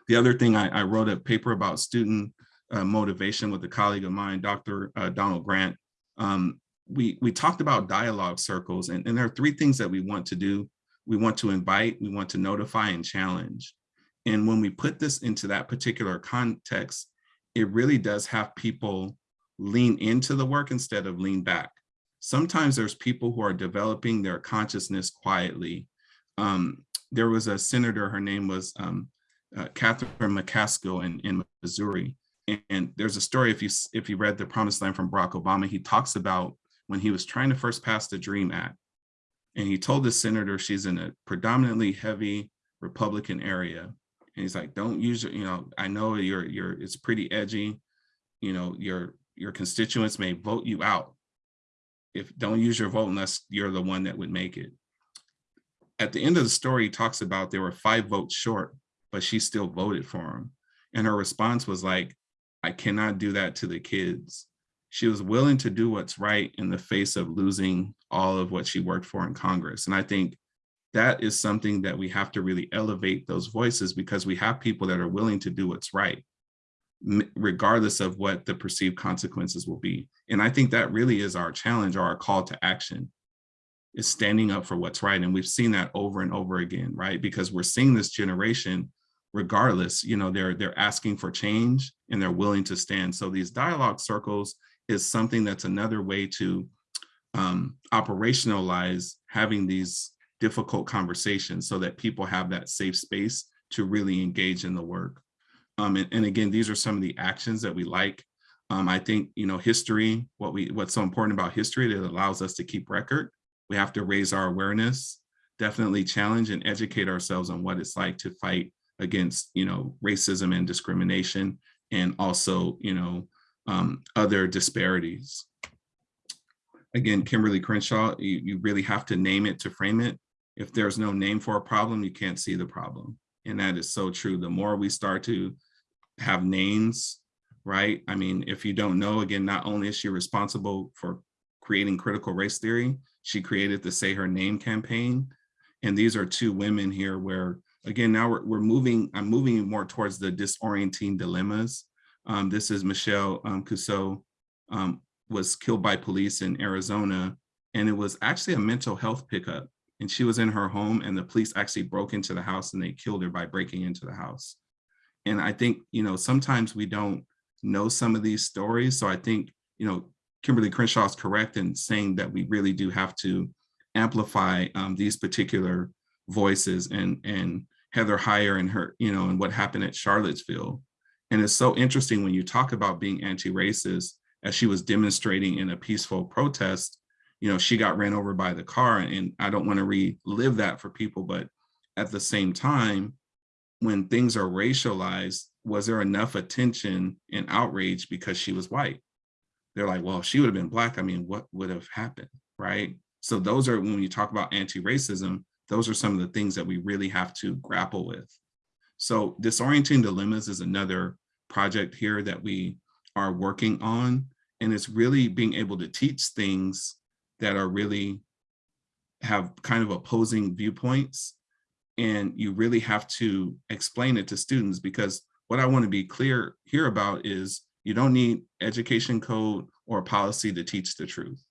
The other thing, I, I wrote a paper about student uh, motivation with a colleague of mine, Dr. Uh, Donald Grant. Um, we, we talked about dialogue circles, and, and there are three things that we want to do. We want to invite, we want to notify and challenge. And when we put this into that particular context, it really does have people lean into the work instead of lean back. Sometimes there's people who are developing their consciousness quietly. Um, there was a senator, her name was um, uh, Catherine McCaskill in, in Missouri. And, there's a story, if you, if you read The Promised Land from Barack Obama, he talks about when he was trying to first pass the DREAM Act. And he told the senator she's in a predominantly heavy Republican area. And he's like, don't use it, you know, I know you're, you're, it's pretty edgy. You know, your, your constituents may vote you out. If don't use your vote unless you're the one that would make it. At the end of the story, he talks about there were five votes short, but she still voted for him. And her response was like, I cannot do that to the kids. She was willing to do what's right in the face of losing all of what she worked for in Congress. And I think that is something that we have to really elevate those voices because we have people that are willing to do what's right, regardless of what the perceived consequences will be. And I think that really is our challenge or our call to action is standing up for what's right. And we've seen that over and over again, right? Because we're seeing this generation, regardless, you know, they're they're asking for change and they're willing to stand. So these dialogue circles is something that's another way to um, operationalize having these difficult conversations so that people have that safe space to really engage in the work. Um, and, and, again, these are some of the actions that we like. Um, I think, you know, history, what we what's so important about history, that allows us to keep record. We have to raise our awareness, definitely challenge and educate ourselves on what it's like to fight against, you know, racism and discrimination, and also, you know, um, other disparities. Again, Kimberlé Crenshaw, you, you really have to name it to frame it. If there's no name for a problem, you can't see the problem. And that is so true. The more we start to have names, right? I mean, if you don't know, again, not only is she responsible for creating critical race theory, she created the Say Her Name campaign. And these are two women here where, again, now we're, we're moving, I'm moving more towards the disorienting dilemmas. Um, this is Michelle um, Cusseaux um, was killed by police in Arizona. And it was actually a mental health pickup and she was in her home and the police actually broke into the house and they killed her by breaking into the house. And I think, you know, sometimes we don't know some of these stories. So I think, you know, Kimberlé Crenshaw is correct in saying that we really do have to amplify um, these particular voices and, and Heather Heyer and her, you know, and what happened at Charlottesville. And it's so interesting when you talk about being anti-racist, as she was demonstrating in a peaceful protest, you know, she got ran over by the car and I don't want to relive that for people, but at the same time, when things are racialized, was there enough attention and outrage because she was white? They're like, well, if she would have been black, I mean, what would have happened, right? So those are, when you talk about anti-racism, those are some of the things that we really have to grapple with. So disorienting dilemmas is another project here that we are working on. And it's really being able to teach things that are really have kind of opposing viewpoints. And you really have to explain it to students because what I want to be clear here about is you don't need education code or policy to teach the truth.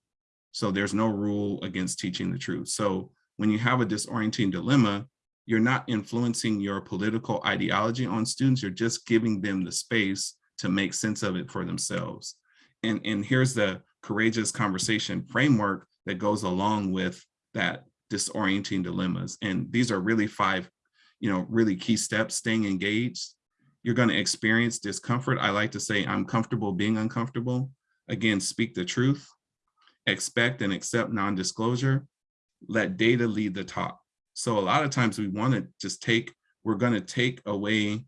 So there's no rule against teaching the truth. So when you have a disorienting dilemma, you're not influencing your political ideology on students, you're just giving them the space to make sense of it for themselves. And, and here's the courageous conversation framework that goes along with that disorienting dilemmas. And these are really five, you know, really key steps, staying engaged. You're gonna experience discomfort. I like to say, I'm comfortable being uncomfortable. Again, speak the truth, expect and accept non-disclosure, let data lead the talk. So a lot of times we wanna just take, we're gonna take away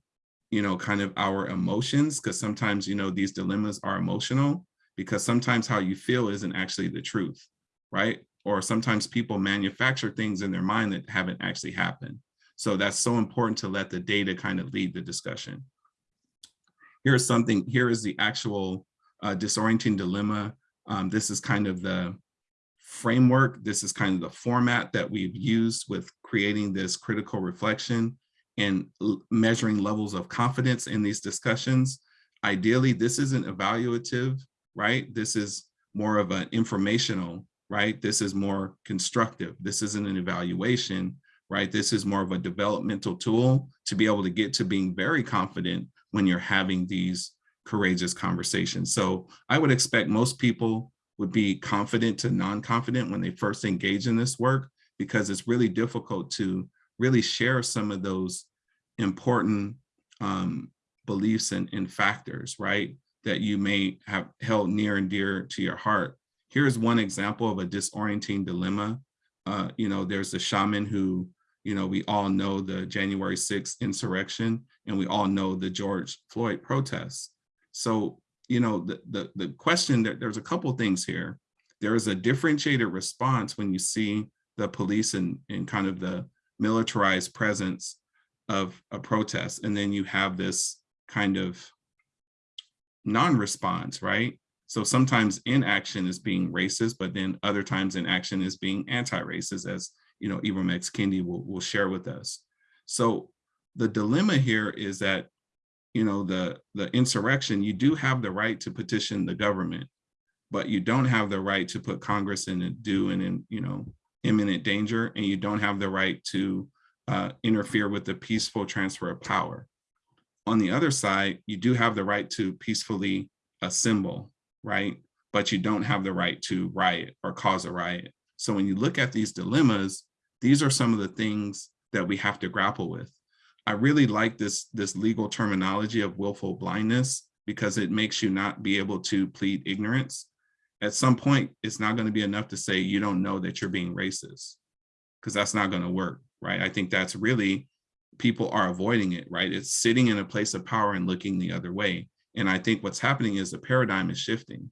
you know, kind of our emotions, because sometimes, you know, these dilemmas are emotional, because sometimes how you feel isn't actually the truth, right? Or sometimes people manufacture things in their mind that haven't actually happened. So that's so important to let the data kind of lead the discussion. Here's something, here is the actual uh, disorienting dilemma. Um, this is kind of the framework. This is kind of the format that we've used with creating this critical reflection and measuring levels of confidence in these discussions. Ideally, this isn't evaluative, right? This is more of an informational, right? This is more constructive. This isn't an evaluation, right? This is more of a developmental tool to be able to get to being very confident when you're having these courageous conversations. So I would expect most people would be confident to non-confident when they first engage in this work, because it's really difficult to really share some of those important um, beliefs and, and factors, right? That you may have held near and dear to your heart. Here's one example of a disorienting dilemma. Uh, you know, there's a shaman who, you know, we all know the January 6th insurrection, and we all know the George Floyd protests. So, you know, the, the, the question that there's a couple things here. There is a differentiated response when you see the police and, and kind of the militarized presence of a protest. And then you have this kind of non-response, right? So sometimes inaction is being racist, but then other times inaction is being anti-racist, as you know, Ibram X. Kendi will, will share with us. So the dilemma here is that, you know, the, the insurrection, you do have the right to petition the government, but you don't have the right to put Congress in a due and in, you know, imminent danger, and you don't have the right to uh, interfere with the peaceful transfer of power. On the other side, you do have the right to peacefully assemble, right? But you don't have the right to riot or cause a riot. So when you look at these dilemmas, these are some of the things that we have to grapple with. I really like this, this legal terminology of willful blindness because it makes you not be able to plead ignorance. At some point, it's not going to be enough to say you don't know that you're being racist because that's not going to work, right? I think that's really, people are avoiding it, right? It's sitting in a place of power and looking the other way. And I think what's happening is the paradigm is shifting,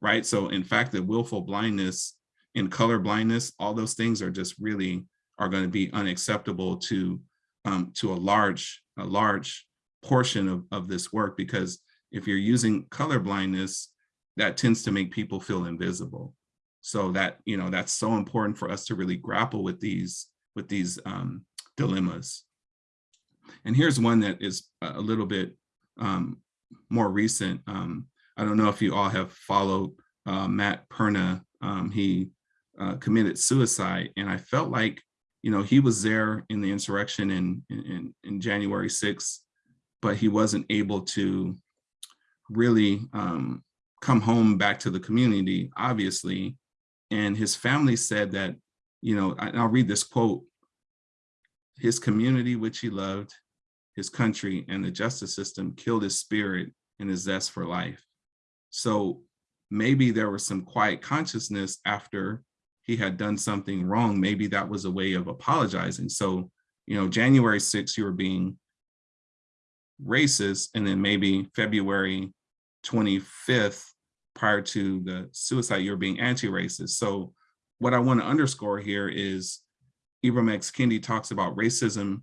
right? So in fact, the willful blindness and color blindness, all those things are just really are going to be unacceptable to um, to a large a large portion of, of this work because if you're using color blindness, that tends to make people feel invisible. So that, you know, that's so important for us to really grapple with these with these um, dilemmas. And here's one that is a little bit um, more recent. Um, I don't know if you all have followed uh, Matt Perna. Um, he uh, committed suicide, and I felt like, you know, he was there in the insurrection in, in, in January 6th, but he wasn't able to really um, come home back to the community, obviously. And his family said that, you know, I'll read this quote, his community, which he loved, his country and the justice system killed his spirit and his zest for life. So maybe there was some quiet consciousness after he had done something wrong. Maybe that was a way of apologizing. So, you know, January 6th, you were being racist, and then maybe February 25th, prior to the suicide, you're being anti-racist. So what I want to underscore here is Ibram X. Kendi talks about racism,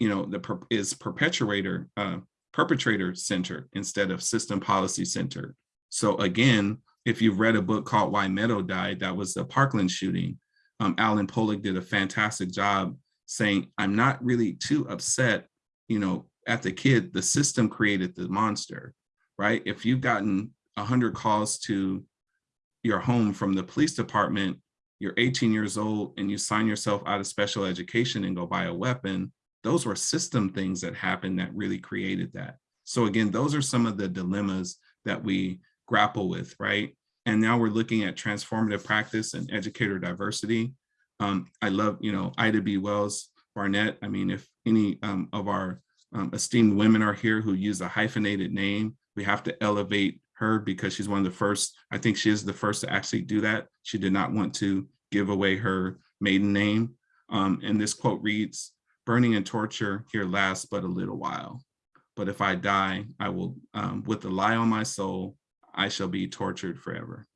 you know, the per is perpetuator, uh, perpetrator centered instead of system policy centered. So again, if you've read a book called Why Meadow Died, that was the Parkland shooting. Um, Alan Pollack did a fantastic job saying, I'm not really too upset, you know, at the kid, the system created the monster, right? If you've gotten 100 calls to your home from the police department, you're 18 years old and you sign yourself out of special education and go buy a weapon, those were system things that happened that really created that. So again, those are some of the dilemmas that we grapple with, right? And now we're looking at transformative practice and educator diversity. Um, I love, you know, Ida B. Wells Barnett. I mean, if any um, of our um, esteemed women are here who use a hyphenated name, we have to elevate her because she's one of the first, I think she is the first to actually do that. She did not want to give away her maiden name. Um, and this quote reads, burning and torture here lasts but a little while. but if I die, I will, um, with the lie on my soul, I shall be tortured forever.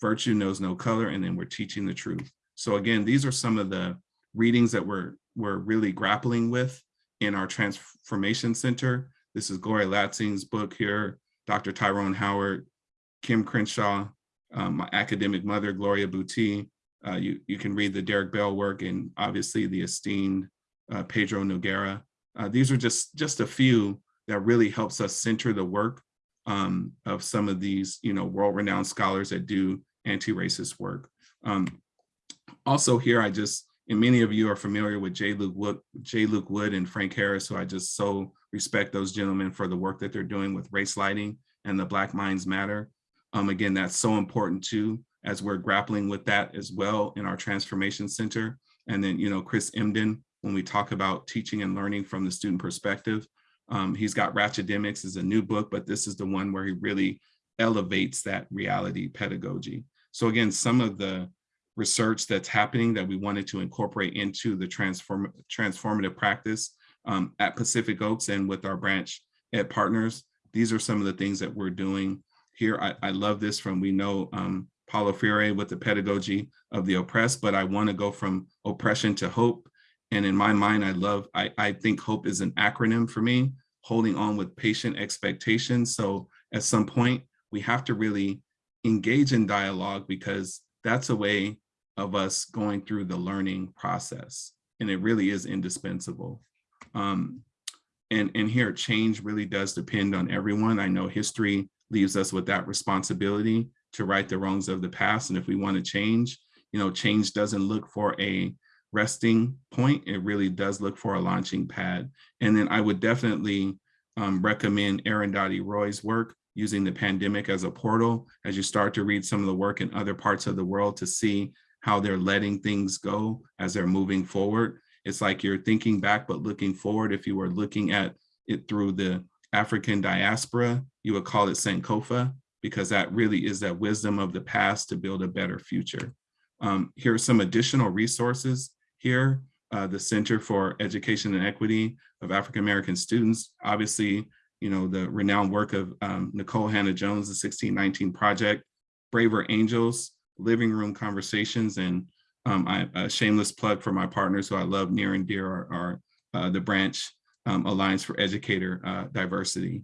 Virtue knows no color, and then we're teaching the truth. So again, these are some of the readings that we're, we're really grappling with in our Transformation Center. This is Gloria Ladson's book here, Dr. Tyrone Howard, Kim Crenshaw, um, my academic mother, Gloria Bouti. Uh, you, you can read the Derrick Bell work and obviously the esteemed uh, Pedro Noguera. Uh, these are just, just a few that really helps us center the work um, of some of these, you know, world-renowned scholars that do anti-racist work. Um, also here, I just, and many of you are familiar with J. Luke Wood, J. Luke Wood and Frank Harris, who I just so respect those gentlemen for the work that they're doing with race lighting and the Black Minds Matter. Um, again, that's so important too, as we're grappling with that as well in our Transformation Center. And then, you know, Chris Emdin, when we talk about teaching and learning from the student perspective, um, he's got Ratchetdemics is a new book, but this is the one where he really elevates that reality pedagogy. So again, some of the research that's happening that we wanted to incorporate into the transform transformative practice um, at Pacific Oaks and with our branch at partners. These are some of the things that we're doing here. I, I love this from, we know um, Paulo Freire with the pedagogy of the oppressed, but I wanna go from oppression to hope. And in my mind, I love, I, I think hope is an acronym for me, holding on with patient expectations. So at some point, we have to really engage in dialogue because that's a way of us going through the learning process. And it really is indispensable. Um, and, and here, change really does depend on everyone. I know history leaves us with that responsibility to right the wrongs of the past. And if we want to change, you know, change doesn't look for a resting point. It really does look for a launching pad. And then I would definitely um, recommend Arundhati Roy's work using the pandemic as a portal as you start to read some of the work in other parts of the world to see how they're letting things go as they're moving forward. It's like you're thinking back, but looking forward. If you were looking at it through the African diaspora, you would call it Sankofa, because that really is that wisdom of the past to build a better future. Um, here are some additional resources here. Uh, the Center for Education and Equity of African American Students, obviously, you know, the renowned work of um, Nikole Hannah-Jones, the 1619 Project, Braver Angels, Living Room Conversations, and um, I, a shameless plug for my partners who I love near and dear are, are uh, the branch um, Alliance for Educator uh, Diversity.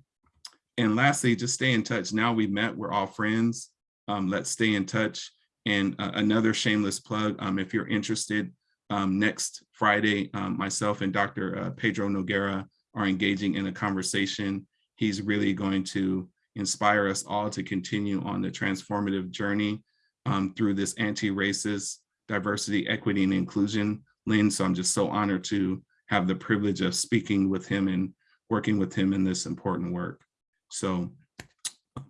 And lastly, just stay in touch. Now we've met, we're all friends. Um, let's stay in touch. And uh, another shameless plug, um, if you're interested, um, next Friday, um, myself and Dr. Uh, Pedro Noguera are engaging in a conversation. He's really going to inspire us all to continue on the transformative journey um, through this anti-racist diversity, equity, and inclusion lens. So I'm just so honored to have the privilege of speaking with him and working with him in this important work. So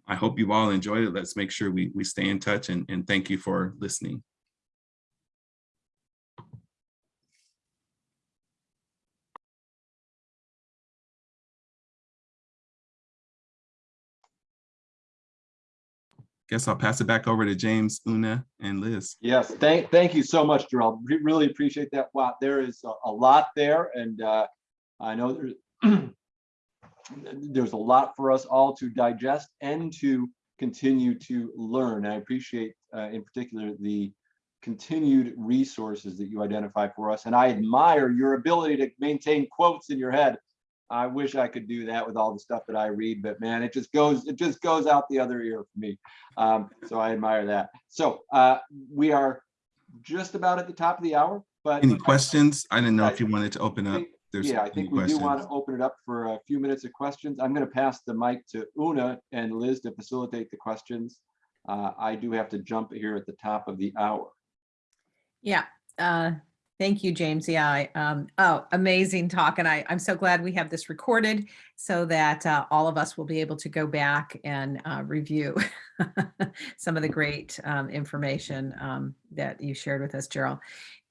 I hope you've all enjoyed it. Let's make sure we, we stay in touch and, and thank you for listening. Guess I'll pass it back over to James, Una, and Liz. Yes, thank, thank you so much, Gerald. Re- Really appreciate that. Wow, there is a, a lot there and uh, I know there's there's a lot for us all to digest and to continue to learn. I appreciate uh, in particular the continued resources that you identify for us. And I admire your ability to maintain quotes in your head. I wish I could do that with all the stuff that I read, but man, it just goes, it just goes out the other ear for me. Um, so I admire that. So uh, we are just about at the top of the hour, but Any questions? I didn't know if you wanted to open up. There's yeah, I think we do want to open it up for a few minutes of questions. I'm going to pass the mic to Una and Liz to facilitate the questions. Uh, I do have to jump here at the top of the hour. Yeah, uh, thank you, James. Yeah, I, um, oh, amazing talk. And I, I'm so glad we have this recorded so that uh, all of us will be able to go back and uh, review some of the great um, information um, that you shared with us, Gerald.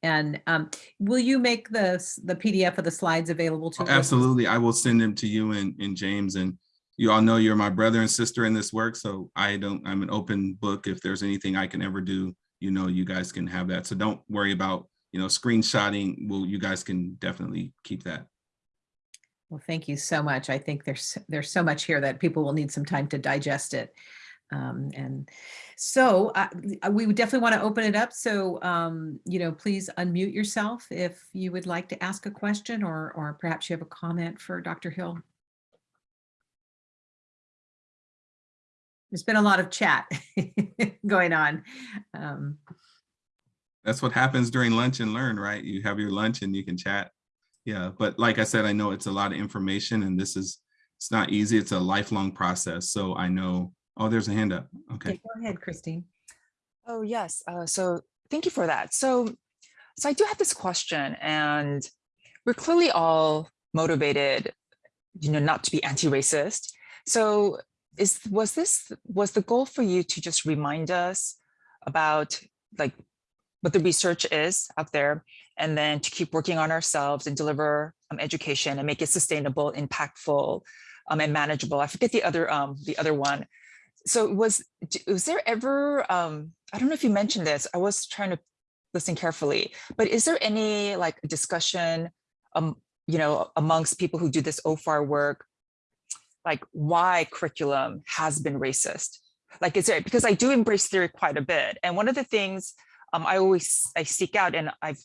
And um, will you make the, the PDF of the slides available to? Oh. Absolutely. I will send them to you and, and James and you all know you're my brother and sister in this work. So I don't, I'm an open book. If there's anything I can ever do, you know, you guys can have that. So don't worry about, you know, screenshotting. Well, you guys can definitely keep that. Well, thank you so much. I think there's there's so much here that people will need some time to digest it. Um, and so uh, uh, we would definitely want to open it up. So, um, you know, please unmute yourself if you would like to ask a question or, or perhaps you have a comment for Dr. Hill. There's been a lot of chat going on. Um, That's what happens during lunch and learn, right? You have your lunch and you can chat. Yeah, but like I said, I know it's a lot of information and this is, it's not easy. It's a lifelong process. So I know, oh, there's a hand up. Okay. okay, Go ahead, Christine. Oh, yes. Uh, so thank you for that. So, so I do have this question and we're clearly all motivated, you know, not to be anti-racist. So is, was this, was the goal for you to just remind us about like what the research is out there and then to keep working on ourselves and deliver um, education and make it sustainable, impactful, um, and manageable. I forget the other, um, the other one. So was, was there ever, um, I don't know if you mentioned this, I was trying to listen carefully, but is there any like discussion, um, you know, amongst people who do this OFAR work, like why curriculum has been racist? Like, is there, because I do embrace theory quite a bit. And one of the things um, I always, I seek out and I've,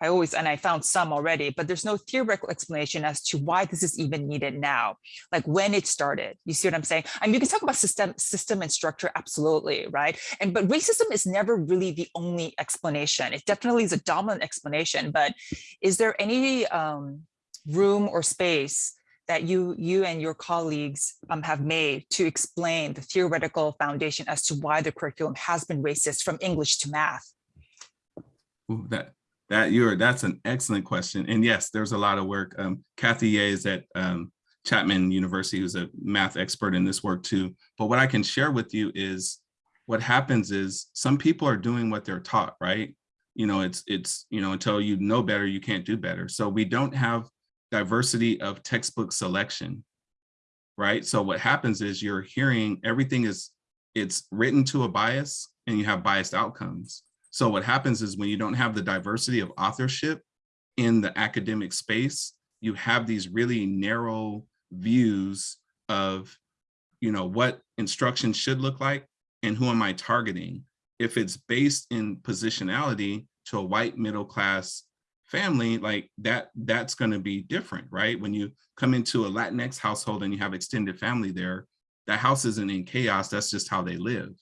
I always, and I found some already, but there's no theoretical explanation as to why this is even needed now, like when it started. You see what I'm saying? I mean, you can talk about system, system and structure, absolutely, right? And but racism is never really the only explanation. It definitely is a dominant explanation, but is there any um, room or space that you you and your colleagues um, have made to explain the theoretical foundation as to why the curriculum has been racist from English to math? That that you're that's an excellent question. And yes, there's a lot of work. Um, Kathy Ye is at um, Chapman University, who's a math expert in this work too. But what I can share with you is what happens is some people are doing what they're taught, right? You know, it's it's you know until you know better, you can't do better. So we don't have diversity of textbook selection, right? So what happens is you're hearing everything is it's written to a bias and you have biased outcomes. So what happens is when you don't have the diversity of authorship in the academic space, you have these really narrow views of, you know, what instruction should look like and who am I targeting? If it's based in positionality to a white middle class family, like that, that's going to be different, right? When you come into a Latinx household and you have extended family there, that house isn't in chaos. That's just how they live.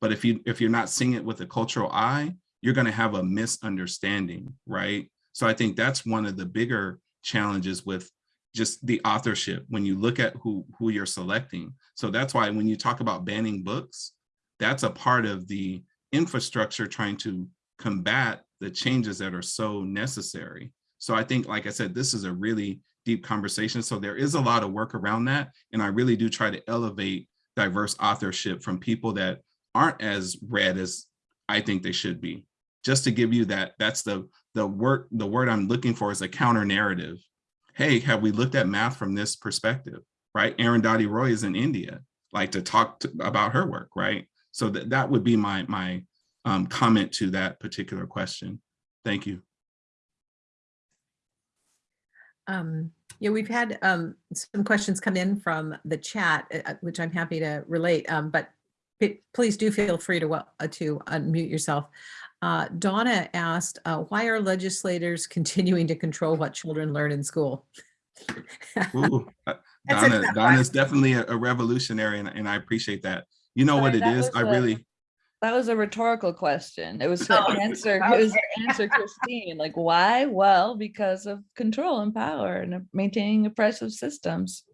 But if you if you're not seeing it with a cultural eye, you're going to have a misunderstanding, right? So I think that's one of the bigger challenges with just the authorship when you look at who who you're selecting. So that's why when you talk about banning books, that's a part of the infrastructure trying to combat the changes that are so necessary. So I think, like I said, this is a really deep conversation. So there is a lot of work around that. And I really do try to elevate diverse authorship from people that aren't as red as I think they should be. Just to give you that, that's the the word the word I'm looking for is a counter narrative. Hey, have we looked at math from this perspective? Right? Arundhati Roy is in India, like to talk to, about her work, right? So that that would be my my um, comment to that particular question. Thank you. Um, yeah, we've had um, some questions come in from the chat, uh, uh, which I'm happy to relate, um, but please do feel free to, uh, to unmute yourself. Uh, Donna asked, uh, why are legislators continuing to control what children learn in school? Ooh, uh, Donna, tough Donna's definitely a, a revolutionary and, and I appreciate that. You know what Sorry, it that is? was I a- really, That was a rhetorical question. It was to answer, it was to answer Christine, like why? Well, because of control and power and maintaining oppressive systems.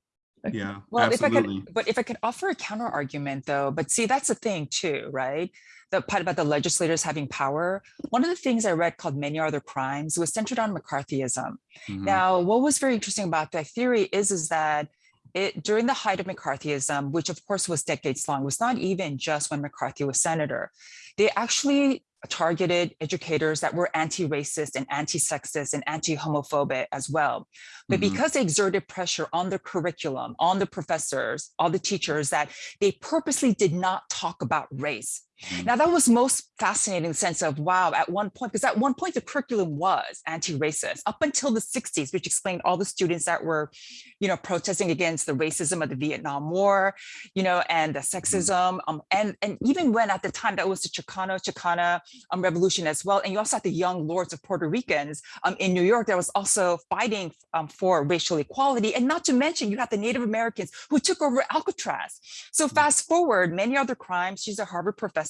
Yeah, Well, if I absolutely. could, but if I could offer a counter argument though, but see, that's the thing too, right? The part about the legislators having power. One of the things I read called Many Are the Crimes was centered on McCarthyism. Mhm. Now, what was very interesting about that theory is, is that it during the height of McCarthyism, which of course was decades long, was not even just when McCarthy was senator. They actually targeted educators that were anti-racist and anti-sexist and anti-homophobic as well. But Mhm. because they exerted pressure on the curriculum, on the professors, all the teachers, that they purposely did not talk about race. Now that was most fascinating sense of, wow, at one point, because at one point the curriculum was anti-racist up until the 60s, which explained all the students that were, you know, protesting against the racism of the Vietnam War, you know, and the sexism. Um, and, and even when at the time that was the Chicano, Chicana um, revolution as well. And you also had the young lords of Puerto Ricans um, in New York that was also fighting um, for racial equality. And not to mention you had the Native Americans who took over Alcatraz. So fast forward, Many Are the Crimes, she's a Harvard professor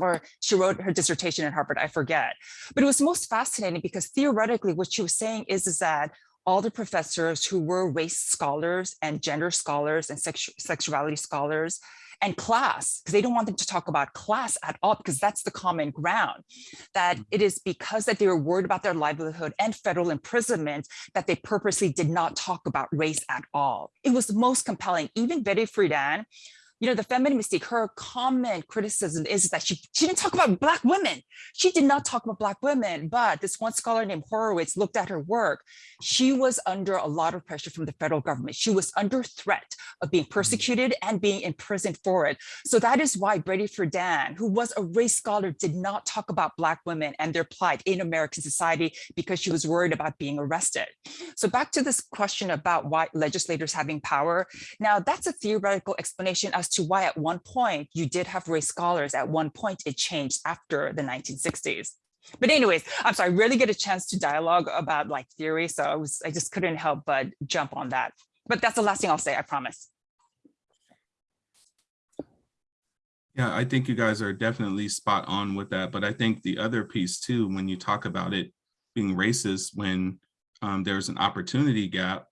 or she wrote her dissertation at Harvard, I forget. But it was most fascinating because theoretically what she was saying is, is that all the professors who were race scholars and gender scholars and sexu sexuality scholars and class, because they don't want them to talk about class at all, because that's the common ground, that mm. it is because that they were worried about their livelihood and federal imprisonment that they purposely did not talk about race at all. It was the most compelling. Even Betty Friedan, you know, the feminine mystique, her common criticism is that she, she didn't talk about Black women. She did not talk about Black women, but this one scholar named Horowitz looked at her work. She was under a lot of pressure from the federal government. She was under threat of being mm. persecuted and being imprisoned for it. So that is why Betty Friedan, who was a race scholar, did not talk about Black women and their plight in American society because she was worried about being arrested. So back to this question about why legislators having power. Now that's a theoretical explanation as to why at one point you did have race scholars. At one point it changed after the 1960s. But anyways, I'm sorry, I rarely get a chance to dialogue about like theory. So I was, I just couldn't help but jump on that. But that's the last thing I'll say, I promise. Yeah, I think you guys are definitely spot on with that. But I think the other piece too, when you talk about it being racist, when um, there's an opportunity gap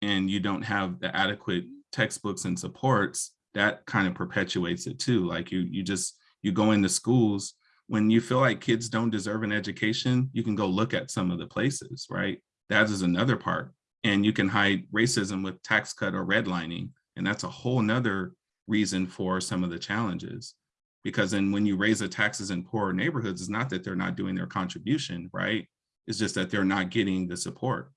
and you don't have the adequate textbooks and supports, that kind of perpetuates it too. Like you, you just, you go into schools, when you feel like kids don't deserve an education, you can go look at some of the places, right? That is another part. And you can hide racism with tax cut or redlining. And that's a whole nother reason for some of the challenges. Because then when you raise the taxes in poorer neighborhoods, it's not that they're not doing their contribution, right? It's just that they're not getting the support.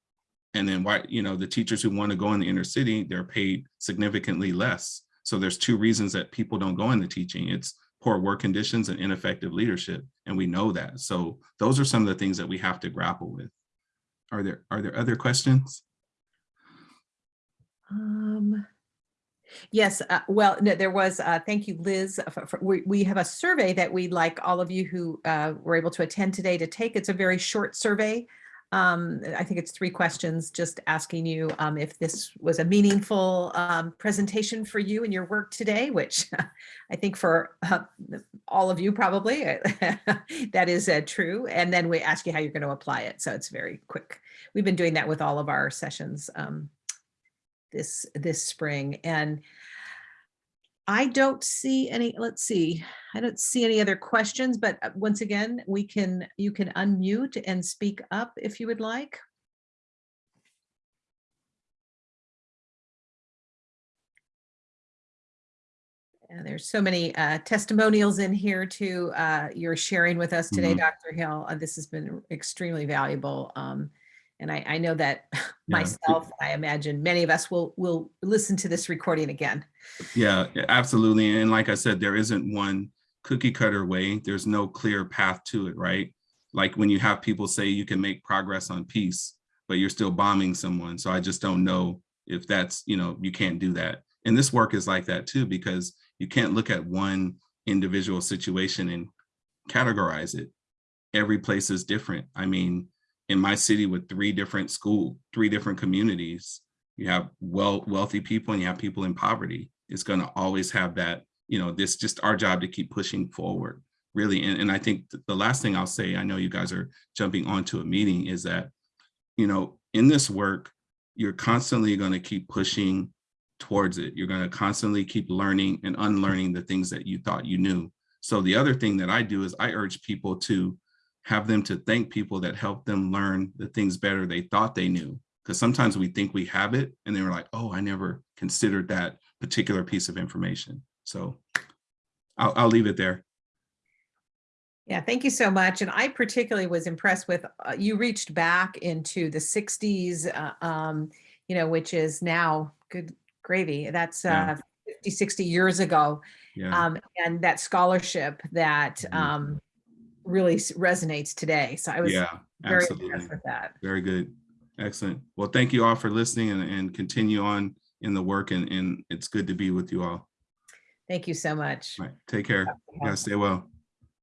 And then why, you know, the teachers who want to go in the inner city, they're paid significantly less. So there's two reasons that people don't go into teaching. It's poor work conditions and ineffective leadership. And we know that. So those are some of the things that we have to grapple with. Are there, are there other questions? Um, yes, uh, well, no, there was, uh, thank you, Liz. uh, for- for- we, we have a survey that we'd like all of you who uh, were able to attend today to take. It's a very short survey. Um, I think it's three questions, just asking you um, if this was a meaningful um, presentation for you and your work today, which I think for uh, all of you probably that is uh, true. And then we ask you how you're going to apply it. So it's very quick. We've been doing that with all of our sessions um, this this spring and I don't see any, let's see, I don't see any other questions, but uh, once again, we can, you can unmute and speak up if you would like. And there's so many uh, testimonials in here too. Uh, you're sharing with us today, Mhm. Dr. Hill. Uh, This has been extremely valuable. Um, and I, I know that Yeah. myself, I imagine many of us will, will listen to this recording again. Yeah, yeah, absolutely. And like I said, there isn't one cookie cutter way. There's no clear path to it, right? Like when you have people say you can make progress on peace, but you're still bombing someone. So I just don't know if that's, you know, you can't do that. And this work is like that too, because you can't look at one individual situation and categorize it. Every place is different. I mean, in my city with three different school, three different communities, you have well wealthy people and you have people in poverty it's going to always have that you know this just our job to keep pushing forward really. And, and i think th- the last thing i'll say i know you guys are jumping onto a meeting is that you know in this work you're constantly going to keep pushing towards it. You're going to constantly keep learning and unlearning the things that you thought you knew. So the other thing that i do is i urge people to have them to thank people that helped them learn the things better they thought they knew because sometimes we think we have it and they we're like, oh, I never considered that particular piece of information. So I'll, I'll leave it there. Yeah, thank you so much. And I particularly was impressed with, uh, you reached back into the 60s, uh, um, you know, which is now good gravy. That's Yeah. uh, 50, 60 years ago. Yeah, um, and that scholarship that Mhm. um, really resonates today. So I was yeah, very absolutely. impressed with that. Very good. Excellent. Well, thank you all for listening and, and continue on in the work and, and it's good to be with you all. Thank you so much. All right, take care. You guys stay well.